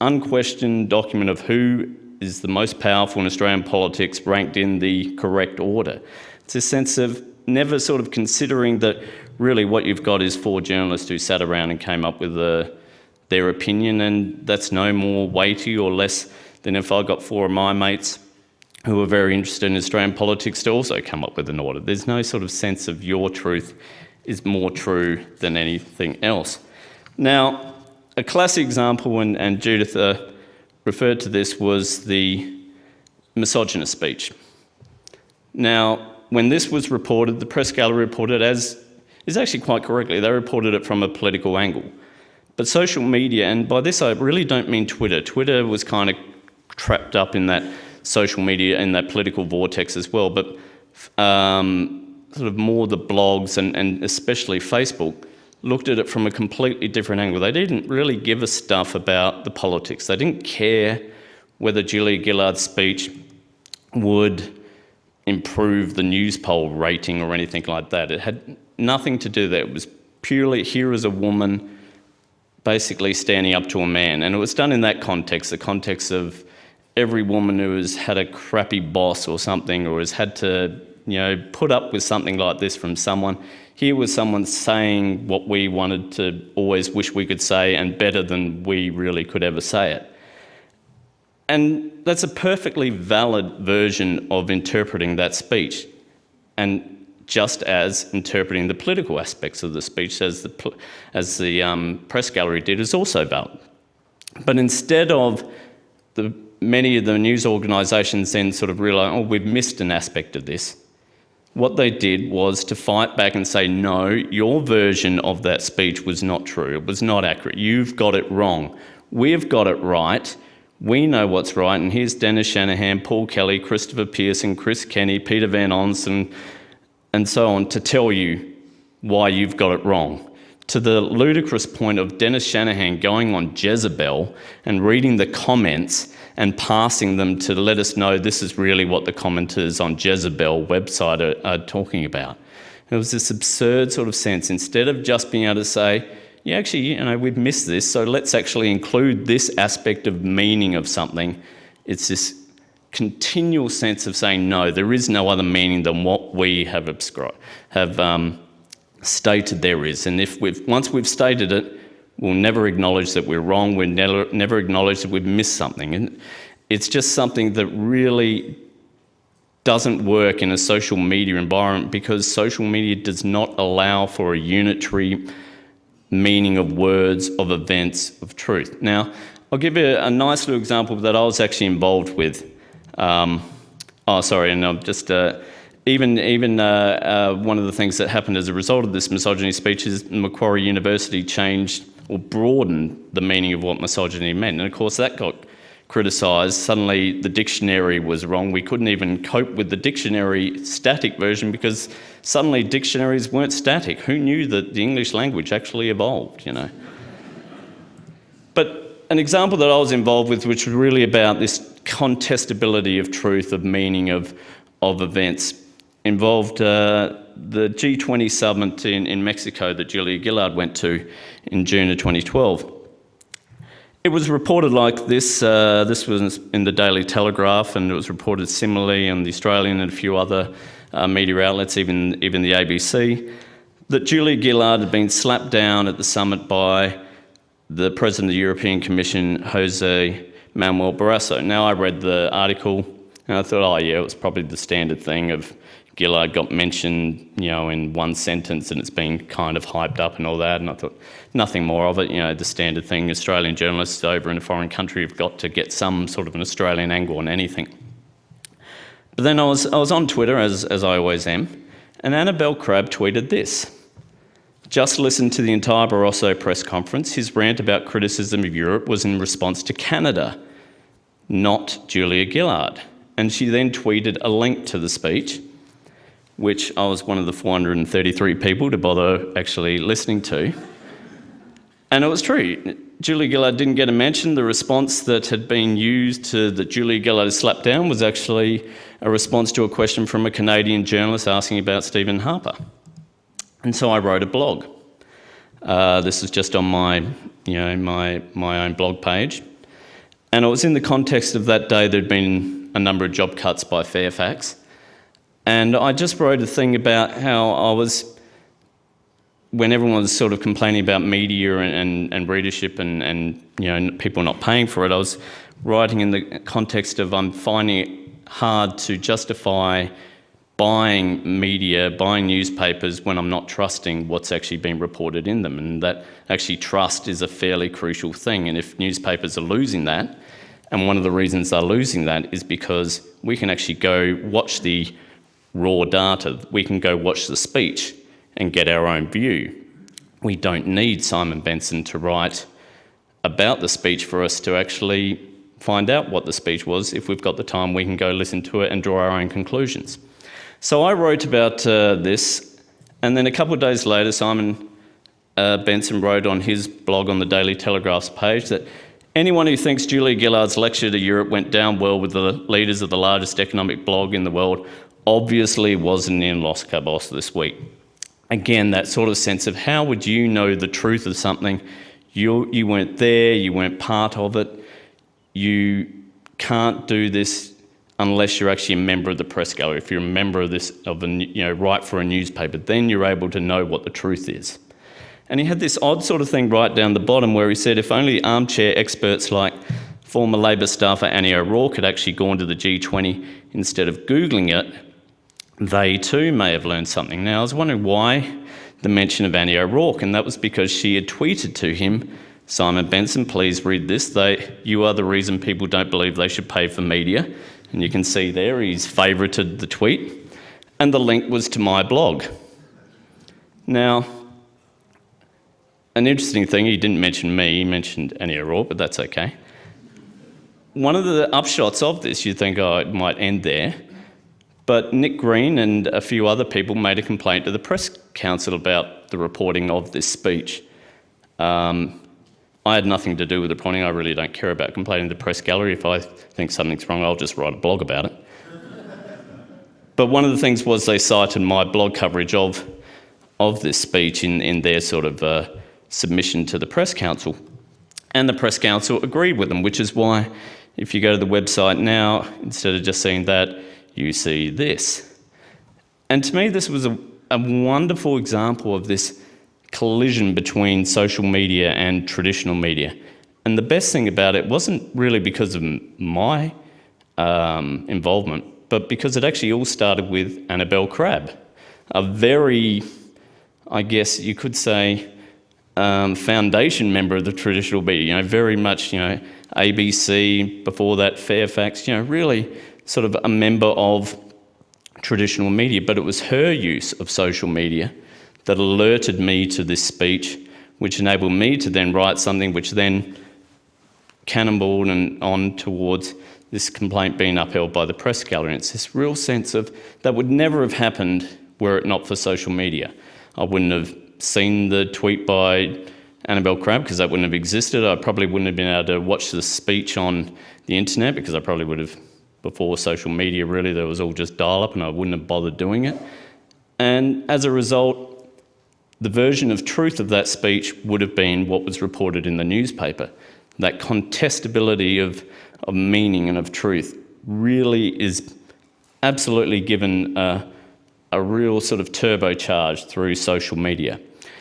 unquestioned document of who is the most powerful in Australian politics ranked in the correct order. It's a sense of never sort of considering that really what you've got is four journalists who sat around and came up with a, their opinion and that's no more weighty or less than if I got four of my mates who are very interested in Australian politics to also come up with an order. There's no sort of sense of your truth is more true than anything else. Now, a classic example, and, and Judith uh, referred to this was the misogynist speech. Now, when this was reported, the press gallery reported as, is actually quite correctly, they reported it from a political angle. But social media, and by this I really don't mean Twitter, Twitter was kind of trapped up in that social media, and that political vortex as well, but um, sort of more the blogs and, and especially Facebook looked at it from a completely different angle. They didn't really give a stuff about the politics. They didn't care whether Julia Gillard's speech would improve the Newspoll rating or anything like that. It had nothing to do with that. It was purely here as a woman basically standing up to a man. And it was done in that context, the context of every woman who has had a crappy boss or something or has had to you know, put up with something like this from someone here was someone saying what we wanted to always wish we could say and better than we really could ever say it. And that's a perfectly valid version of interpreting that speech. And just as interpreting the political aspects of the speech as the, as the um, press gallery did is also valid. But instead of the, many of the news organisations then sort of realise, oh, we've missed an aspect of this, what they did was to fight back and say, no, your version of that speech was not true. It was not accurate. You've got it wrong. We've got it right. We know what's right. And here's Dennis Shanahan, Paul Kelly, Christopher Pearson, Chris Kenny, Peter Van Onselen, and so on to tell you why you've got it wrong. To the ludicrous point of Dennis Shanahan going on Jezebel and reading the comments and passing them to let us know this is really what the commenters on Jezebel website are, are talking about. It was this absurd sort of sense. Instead of just being able to say, yeah, actually, you know, we've missed this, so let's actually include this aspect of meaning of something. It's this continual sense of saying, no, there is no other meaning than what we have, have um, stated there is. And if we've, once we've stated it, We'll never acknowledge that we're wrong. We'll never, never acknowledge that we've missed something. And it's just something that really doesn't work in a social media environment because social media does not allow for a unitary meaning of words, of events, of truth. Now, I'll give you a nice little example that I was actually involved with. Um, oh, sorry, and I'm just, uh, even, even uh, uh, one of the things that happened as a result of this misogyny speech is Macquarie University changed or broadened the meaning of what misogyny meant. And of course, that got criticised. Suddenly, the dictionary was wrong. We couldn't even cope with the dictionary static version because suddenly dictionaries weren't static. Who knew that the English language actually evolved, you know? But an example that I was involved with, which was really about this contestability of truth, of meaning of, of events, involved uh, the G20 summit in, in Mexico that Julia Gillard went to in June of 2012. It was reported like this. Uh, this was in the Daily Telegraph, and it was reported similarly in the Australian and a few other uh, media outlets, even even the ABC, that Julia Gillard had been slapped down at the summit by the President of the European Commission, Jose Manuel Barroso. Now, I read the article and I thought, oh yeah, it was probably the standard thing of Gillard got mentioned, you know, in one sentence and it's been kind of hyped up and all that. And I thought, nothing more of it. You know, the standard thing Australian journalists over in a foreign country have got to get some sort of an Australian angle on anything. But then I was, I was on Twitter, as, as I always am, and Annabel Crabb tweeted this. Just listen to the entire Barroso press conference. His rant about criticism of Europe was in response to Canada, not Julia Gillard. And she then tweeted a link to the speech which I was one of the 433 people to bother actually listening to. And it was true. Julia Gillard didn't get a mention. The response that had been used to that Julia Gillard slapped down was actually a response to a question from a Canadian journalist asking about Stephen Harper. And so I wrote a blog. Uh, this is just on my, you know, my, my own blog page. And it was in the context of that day there'd been a number of job cuts by Fairfax. And I just wrote a thing about how I was, when everyone was sort of complaining about media and, and, and readership and, and you know people not paying for it, I was writing in the context of I'm finding it hard to justify buying media, buying newspapers when I'm not trusting what's actually been reported in them. And that actually trust is a fairly crucial thing. And if newspapers are losing that, and one of the reasons they're losing that is because we can actually go watch the raw data, we can go watch the speech and get our own view. We don't need Simon Benson to write about the speech for us to actually find out what the speech was. If we've got the time, we can go listen to it and draw our own conclusions. So I wrote about uh, this, and then a couple of days later, Simon uh, Benson wrote on his blog on the Daily Telegraph's page that anyone who thinks Julia Gillard's lecture to Europe went down well with the leaders of the largest economic blog in the world obviously wasn't in Los Cabos this week. Again, that sort of sense of how would you know the truth of something? You, you weren't there, you weren't part of it. You can't do this unless you're actually a member of the press gallery. If you're a member of this, of a, you know, write for a newspaper, then you're able to know what the truth is. And he had this odd sort of thing right down the bottom where he said if only armchair experts like former Labor staffer Annie O'Rourke had actually gone to the G20 instead of Googling it, they too may have learned something. Now, I was wondering why the mention of Annie O'Rourke, and that was because she had tweeted to him, Simon Benson, please read this. They, you are the reason people don't believe they should pay for media. And you can see there he's favourited the tweet. And the link was to my blog. Now, an interesting thing, he didn't mention me, he mentioned Annie O'Rourke, but that's okay. One of the upshots of this, you'd think, oh, it might end there, but Nick Green and a few other people made a complaint to the Press Council about the reporting of this speech. Um, I had nothing to do with the reporting. I really don't care about complaining to the press gallery. If I think something's wrong, I'll just write a blog about it. but one of the things was they cited my blog coverage of, of this speech in, in their sort of uh, submission to the Press Council. And the Press Council agreed with them, which is why if you go to the website now, instead of just seeing that, you see this. And to me, this was a, a wonderful example of this collision between social media and traditional media. And the best thing about it wasn't really because of my um, involvement, but because it actually all started with Annabel Crabb, a very, I guess you could say, um, foundation member of the traditional media, you know, very much, you know, ABC, before that Fairfax, you know, really sort of a member of traditional media, but it was her use of social media that alerted me to this speech, which enabled me to then write something which then cannonballed and on towards this complaint being upheld by the press gallery. It's this real sense of that would never have happened were it not for social media. I wouldn't have seen the tweet by Annabel Crabb because that wouldn't have existed. I probably wouldn't have been able to watch the speech on the internet because I probably would have, before social media really, that was all just dial up and I wouldn't have bothered doing it. And as a result, the version of truth of that speech would have been what was reported in the newspaper. That contestability of, of meaning and of truth really is absolutely given a, a real sort of turbocharge through social media.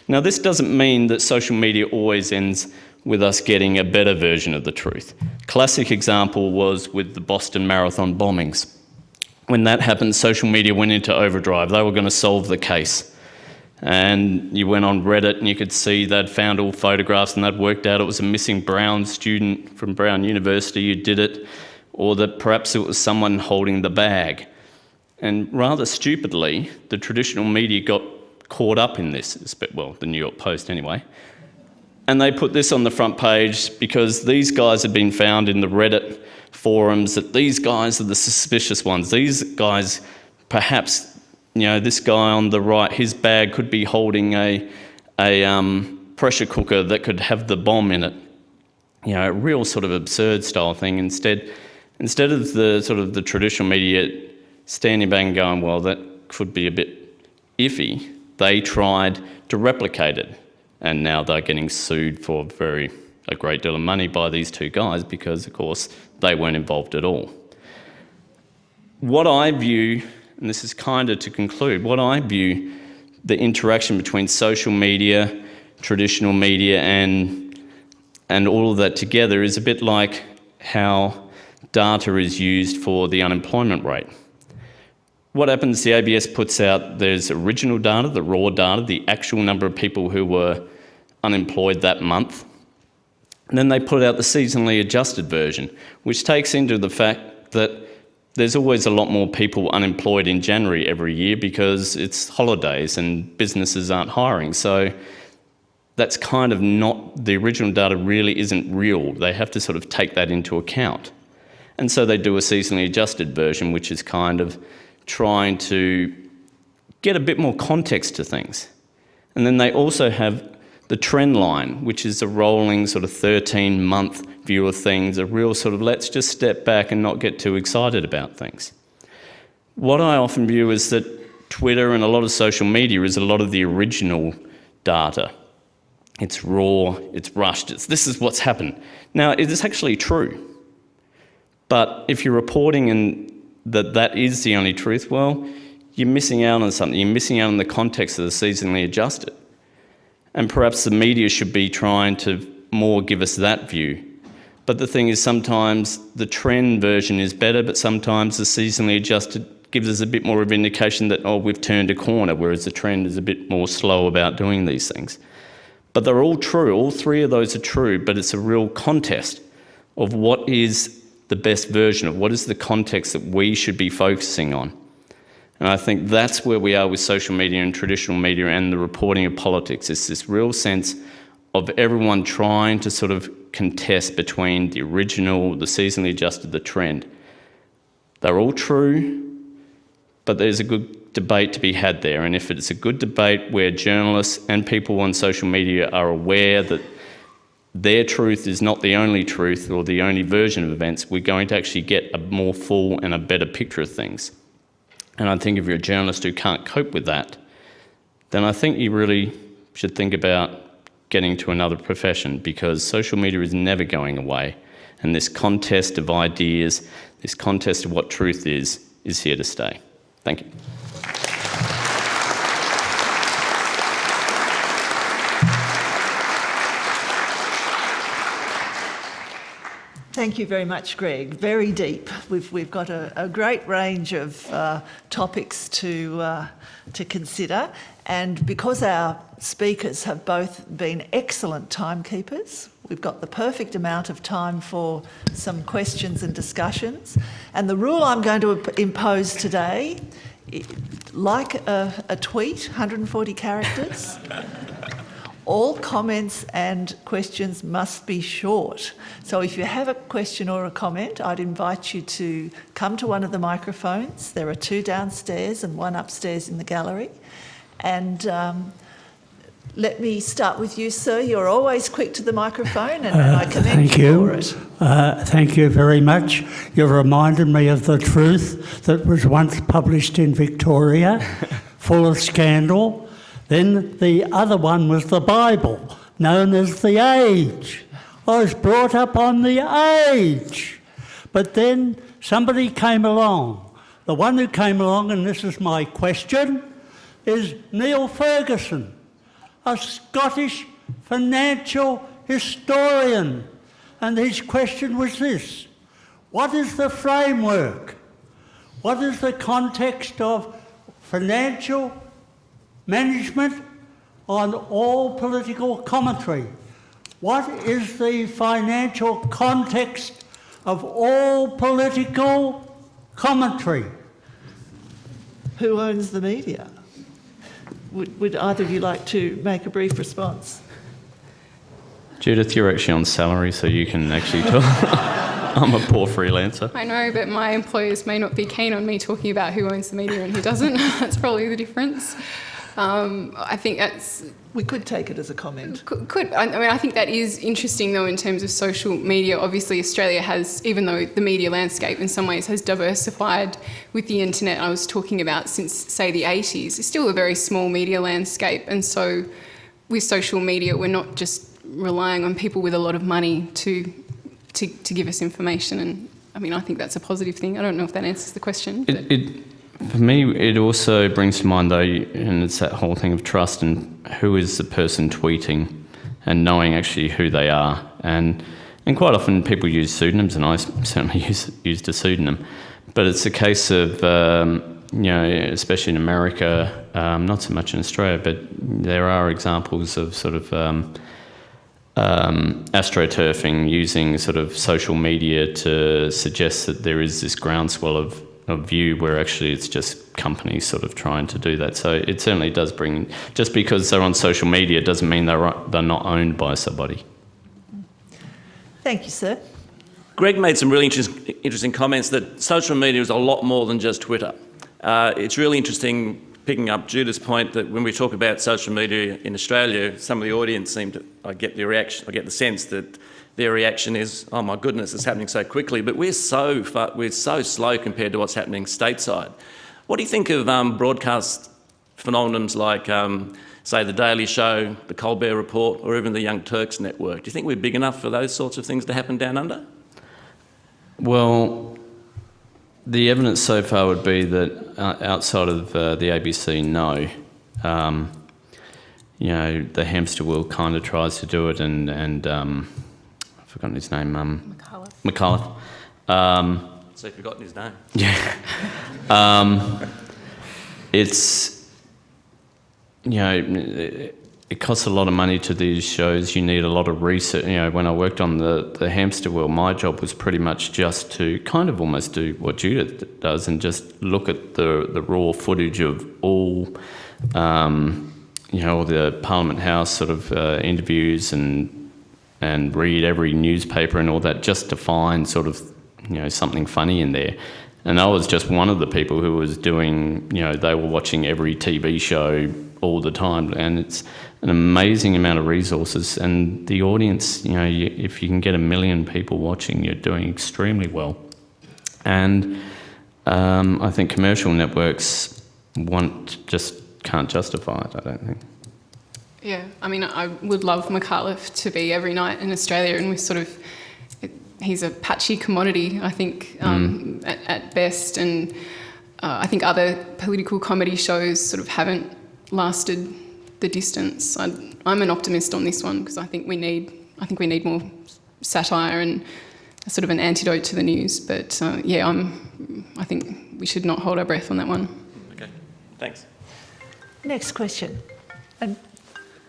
Now, this doesn't mean that social media always ends with us getting a better version of the truth. Classic example was with the Boston Marathon bombings. When that happened, social media went into overdrive. They were going to solve the case. And you went on Reddit and you could see they'd found all photographs and they'd worked out it was a missing Brown student from Brown University who did it, or that perhaps it was someone holding the bag. And rather stupidly, the traditional media got caught up in this, well, the New York Post anyway. And they put this on the front page because these guys had been found in the Reddit forums that these guys are the suspicious ones. These guys, perhaps, you know, this guy on the right, his bag could be holding a, a um, pressure cooker that could have the bomb in it. You know, a real sort of absurd style thing. Instead, instead of the sort of the traditional media standing back and going, well, that could be a bit iffy, they tried to replicate it. And now they're getting sued for very a great deal of money by these two guys because, of course, they weren't involved at all. What I view, and this is kind of to conclude, what I view the interaction between social media, traditional media, and, and all of that together is a bit like how data is used for the unemployment rate what happens, the ABS puts out, there's original data, the raw data, the actual number of people who were unemployed that month. And then they put out the seasonally adjusted version, which takes into the fact that there's always a lot more people unemployed in January every year because it's holidays and businesses aren't hiring. So that's kind of not, the original data really isn't real. They have to sort of take that into account. And so they do a seasonally adjusted version, which is kind of trying to get a bit more context to things. And then they also have the trend line, which is a rolling sort of 13 month view of things, a real sort of let's just step back and not get too excited about things. What I often view is that Twitter and a lot of social media is a lot of the original data. It's raw, it's rushed, it's this is what's happened. Now, it is actually true. But if you're reporting and that that is the only truth, well, you're missing out on something. You're missing out on the context of the seasonally adjusted. And perhaps the media should be trying to more give us that view. But the thing is, sometimes the trend version is better, but sometimes the seasonally adjusted gives us a bit more of indication that, oh, we've turned a corner, whereas the trend is a bit more slow about doing these things. But they're all true. All three of those are true, but it's a real contest of what is the best version of what is the context that we should be focusing on. And I think that's where we are with social media and traditional media and the reporting of politics. It's this real sense of everyone trying to sort of contest between the original, the seasonally adjusted, the trend. They're all true, but there's a good debate to be had there. And if it's a good debate where journalists and people on social media are aware that their truth is not the only truth or the only version of events, we're going to actually get a more full and a better picture of things. And I think if you're a journalist who can't cope with that, then I think you really should think about getting to another profession because social media is never going away. And this contest of ideas, this contest of what truth is, is here to stay. Thank you. Thank you very much, Greg. Very deep. We've, we've got a, a great range of uh, topics to, uh, to consider. And because our speakers have both been excellent timekeepers, we've got the perfect amount of time for some questions and discussions. And the rule I'm going to impose today, like a, a tweet, 140 characters, All comments and questions must be short. So if you have a question or a comment, I'd invite you to come to one of the microphones. There are two downstairs and one upstairs in the gallery. And um, let me start with you, sir. You're always quick to the microphone, and, and I commend Thank you, you. for it. Uh, thank you very much. You've reminded me of the truth that was once published in Victoria, full of scandal. Then the other one was the Bible, known as the Age. I was brought up on the Age. But then somebody came along. The one who came along, and this is my question, is Niall Ferguson a Scottish financial historian. And his question was this What is the framework? What is the context of financial management on all political commentary? What is the financial context of all political commentary? Who owns the media? Would, would either of you like to make a brief response? Judith, you're actually on salary, so you can actually talk. [laughs] I'm a poor freelancer. I know, but my employers may not be keen on me talking about who owns the media and who doesn't. [laughs] that's probably the difference. Um, I think that's We could take it as a comment. could, could I I mean I think that is interesting though in terms of social media. Obviously, Australia has, even though the media landscape in some ways has diversified with the internet. I was talking about since say the 80s. It's still a very small media landscape, and so with social media, we're not just relying on people with a lot of money to to, to give us information. And I mean, I think that's a positive thing. I don't know if that answers the question. but- It, it, for me, it also brings to mind, though, and it's that whole thing of trust and who is the person tweeting and knowing actually who they are. And, and quite often people use pseudonyms, and I [laughs] certainly use, used a pseudonym. But it's a case of, um, you know, especially in America, um, not so much in Australia, but there are examples of sort of. Um, um, astroturfing using sort of social media to suggest that there is this groundswell of, of view where actually it's just companies sort of trying to do that. So it certainly does bring, just because they're on social media doesn't mean they're, they're not owned by somebody. Thank you, sir. Greg made some really interest, interesting comments that social media is a lot more than just Twitter. Uh, it's really interesting picking up Judith's point that when we talk about social media in Australia, some of the audience seem to, I get the reaction, I get the sense that their reaction is, oh my goodness, it's happening so quickly, but we're so, far, we're so slow compared to what's happening stateside. What do you think of um, broadcast phenomenons like, um, say, The Daily Show, The Colbert Report, or even the Young Turks Network? Do you think we're big enough for those sorts of things to happen down under? Well, the evidence so far would be that uh, outside of uh, the ABC, no. Um, you know, the hamster wheel kind of tries to do it, and and um, forgotten his name. Um, McCullough. Micallef. Um, So you've forgotten his name. yeah. [laughs] Um, it's, you know, it, it costs a lot of money to these shows. You need a lot of research. You know, when I worked on the, the hamster wheel, my job was pretty much just to kind of almost do what Judith does and just look at the, the raw footage of all, um, you know, all the Parliament House sort of uh, interviews and and read every newspaper and all that just to find sort of you know something funny in there. And I was just one of the people who was doing you know they were watching every TV show all the time, and it's an amazing amount of resources. And the audience, you know, you, if you can get a million people watching, you're doing extremely well. And um, I think commercial networks want just can't justify it. I don't think. Yeah, I mean, I would love Micallef to be every night in Australia, and we sort of, he's a patchy commodity, I think, um, at, at best, and uh, I think other political comedy shows sort of haven't lasted the distance. I, I'm an optimist on this one because I think we need, I think we need more satire and sort of an antidote to the news. But uh, yeah, I'm, I think we should not hold our breath on that one. Okay, thanks. Next question. And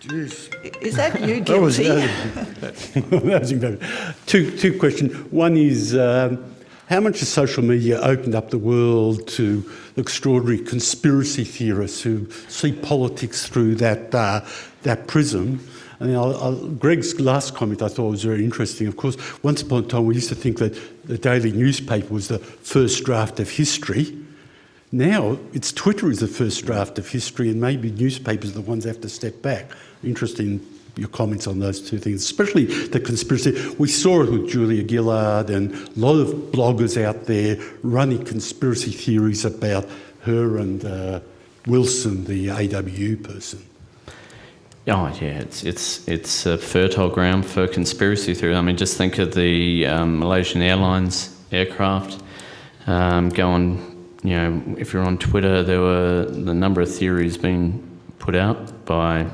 Jeez. is that you [laughs] That was, guilty? [laughs] that was incredible. Two, two questions. One is um, how much has social media opened up the world to extraordinary conspiracy theorists who see politics through that, uh, that prism? I mean, I'll, I'll, Greg's last comment I thought was very interesting. Of course, once upon a time we used to think that the daily newspaper was the first draft of history. Now it's Twitter is the first draft of history, and maybe newspapers are the ones that have to step back. Interesting your comments on those two things, especially the conspiracy. We saw it with Julia Gillard and a lot of bloggers out there running conspiracy theories about her and uh, Wilson, the AWU person. Oh yeah, it's it's it's a fertile ground for conspiracy theory. I mean, just think of the um, Malaysian Airlines aircraft. Um, go on, you know, if you're on Twitter, there were the number of theories being put out by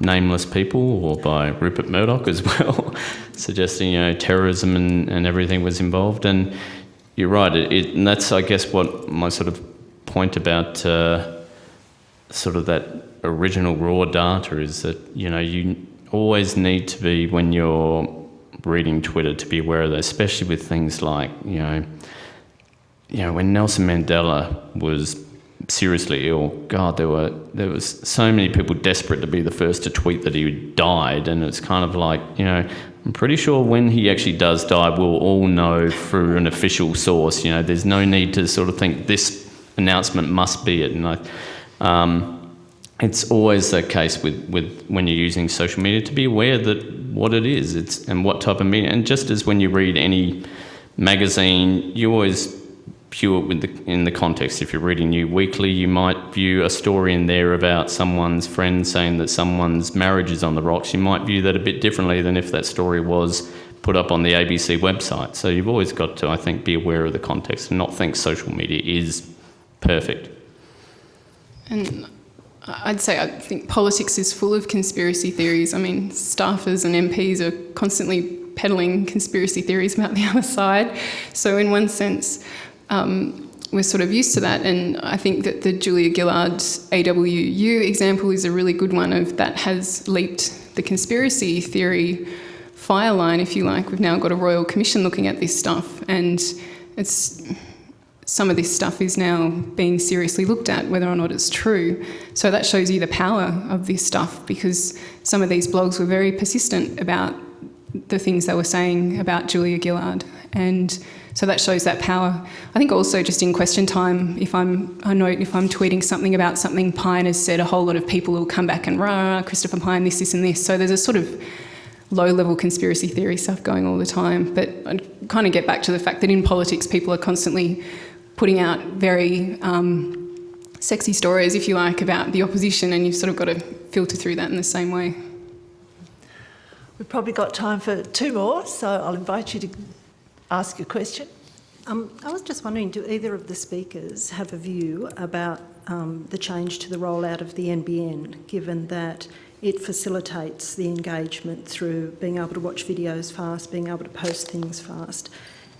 nameless people or by Rupert Murdoch as well, [laughs] suggesting you know terrorism and, and everything was involved. And you're right, it, it, and that's I guess what my sort of point about uh, sort of that original raw data is that you know you always need to be when you're reading Twitter to be aware of that, especially with things like you know you know when Nelson Mandela was seriously ill, God, there were there was so many people desperate to be the first to tweet that he died, and it's kind of like you know I'm pretty sure when he actually does die, we'll all know through an official source. You know, there's no need to sort of think this announcement must be it, and I. Um, it's always the case with, with when you're using social media to be aware that what it is it's and what type of media and just as when you read any magazine you always it with the, in the context if you're reading new weekly you might view a story in there about someone's friend saying that someone's marriage is on the rocks you might view that a bit differently than if that story was put up on the ABC website so you've always got to I think be aware of the context and not think social media is perfect And I'd say I think politics is full of conspiracy theories. I mean, staffers and MPs are constantly peddling conspiracy theories about the [laughs] other side. So, in one sense, um, we're sort of used to that. And I think that the Julia Gillard AWU example is a really good one of that has leaped the conspiracy theory fire line, if you like. We've now got a royal commission looking at this stuff, and it's some of this stuff is now being seriously looked at, whether or not it's true. So that shows you the power of this stuff because some of these blogs were very persistent about the things they were saying about Julia Gillard. And so that shows that power. I think also just in question time, if I'm, I note if I'm tweeting something about something Pyne has said, a whole lot of people will come back and rah, Christopher Pyne, this, this, and this. So there's a sort of low level conspiracy theory stuff going all the time. But I kind of get back to the fact that in politics, people are constantly putting out very um, sexy stories, if you like, about the opposition, and you've sort of got to filter through that in the same way. We've probably got time for two more, so I'll invite you to ask your question. Um, I was just wondering, do either of the speakers have a view about um, the change to the rollout of the NBN, given that it facilitates the engagement through being able to watch videos fast, being able to post things fast,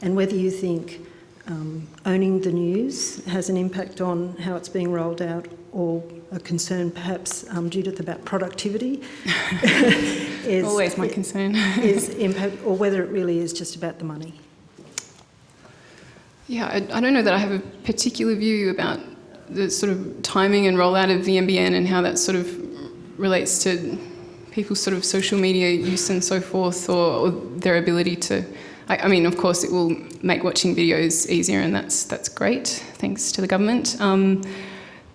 and whether you think um, owning the news has an impact on how it's being rolled out, or a concern perhaps um, Judith about productivity [laughs] [laughs] is always my concern is impact, or whether it really is just about the money. Yeah, I, I don't know that I have a particular view about the sort of timing and rollout of the NBN and how that sort of relates to people's sort of social media use and so forth, or, or their ability to. I, I, mean, of course, it will make watching videos easier, and that's that's great, thanks to the government. Um,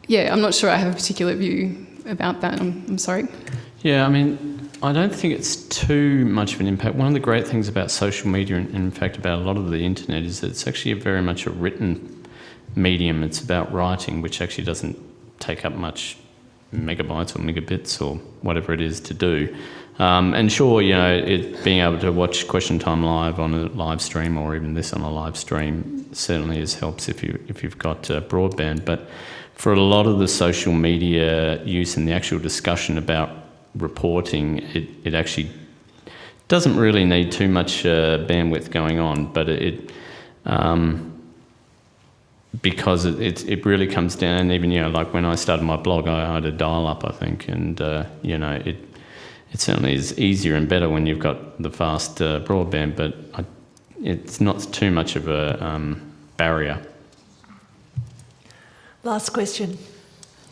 yeah, I'm not sure I have a particular view about that. I'm, I'm sorry. Yeah, I mean, I don't think it's too much of an impact. One of the great things about social media, and in fact about a lot of the internet, is that it's actually very much a written medium. It's about writing, which actually doesn't take up much megabytes or megabits or whatever it is to do. Um, and sure, you know, it, being able to watch Question Time live on a live stream or even this on a live stream certainly is helps if you if you've got uh, broadband. But for a lot of the social media use and the actual discussion about reporting, it, it actually doesn't really need too much uh, bandwidth going on, but it, um, because it, it, it, really comes down, even, you know, like when I started my blog, I had a dial up, I think, and, uh, you know, it, it certainly is easier and better when you've got the fast uh, broadband, but I, it's not too much of a um, barrier. Last question.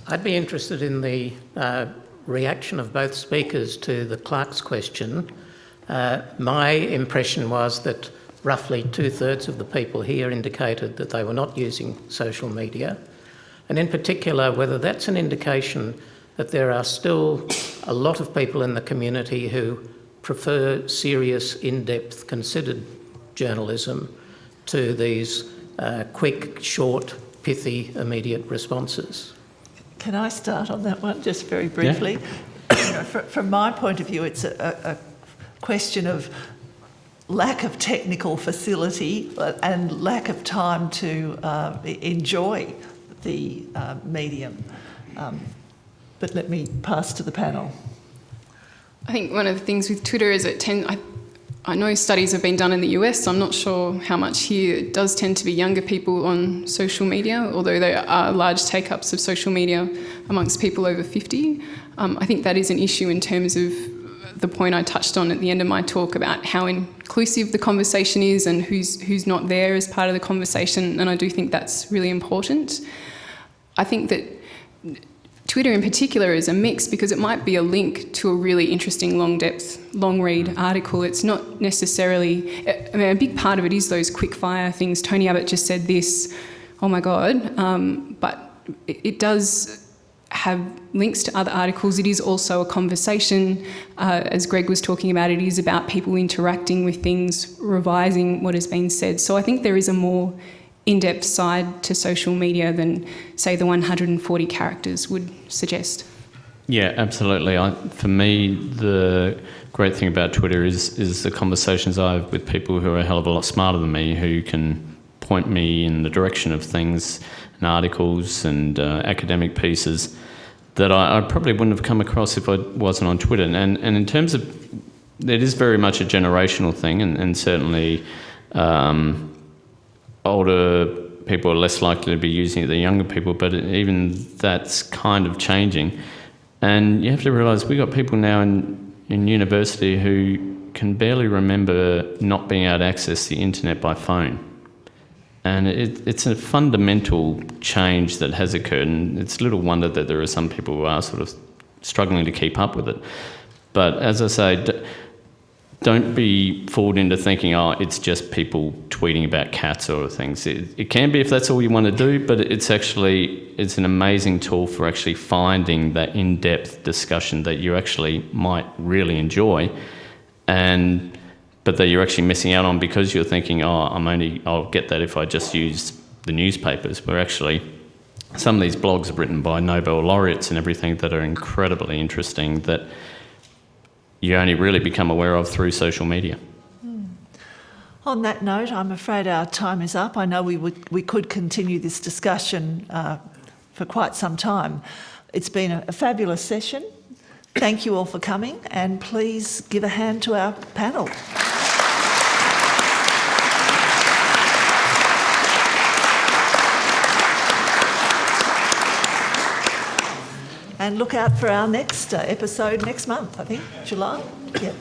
I'd be interested in the uh, reaction of both speakers to the clerk's question, uh, my impression was that roughly two-thirds of the people here indicated that they were not using social media. And in particular, whether that's an indication that there are still a lot of people in the community who prefer serious, in-depth, considered journalism to these uh, quick, short, pithy, immediate responses. Can I start on that one just very briefly? You [coughs] know, fr- from my point of view, it's a, a, a question of lack of technical facility uh, and lack of time to uh, enjoy the uh, medium. Um, but let me pass to the panel. I think one of the things with Twitter is it tend. I, I know studies have been done in the US. So I'm not sure how much here. It does tend to be younger people on social media, although there are large take-ups of social media amongst people over 50. Um, I think that is an issue in terms of the point I touched on at the end of my talk about how inclusive the conversation is and who's who's not there as part of the conversation. And I do think that's really important. I think that Twitter in particular is a mix because it might be a link to a really interesting long depth, long read article. It's not necessarily, I mean, a big part of it is those quick fire things. Tony Abbott just said this, oh my God. Um, but it, it does have links to other articles. It is also a conversation. Uh, as Greg was talking about, it is about people interacting with things, revising what has been said. So I think there is a more in-depth side to social media than, say, the 140 characters would suggest. Yeah, absolutely. I, for me, the great thing about Twitter is is the conversations I have with people who are a hell of a lot smarter than me, who can point me in the direction of things and articles and uh, academic pieces that I, I, probably wouldn't have come across if I wasn't on Twitter. And and in terms of, it is very much a generational thing, and, and certainly. Um, older people are less likely to be using it than younger people, but even that's kind of changing. And you have to realise we've got people now in, in university who can barely remember not being able to access the internet by phone. And it, it's a fundamental change that has occurred, and it's little wonder that there are some people who are sort of struggling to keep up with it. But as I say, don't be fooled into thinking, oh, it's just people tweeting about cats or things. It, it, can be if that's all you want to do, but it's actually it's an amazing tool for actually finding that in-depth discussion that you actually might really enjoy, and but that you're actually missing out on because you're thinking, oh, I'm only I'll get that if I just use the newspapers. Where actually some of these blogs are written by Nobel laureates and everything that are incredibly interesting. That you only really become aware of through social media. Mm. On that note, I'm afraid our time is up. I know we, would, we could continue this discussion uh, for quite some time. It's been a, a fabulous session. Thank you all for coming, and please give a hand to our panel. And look out for our next uh, episode next month, I think, July. Yeah.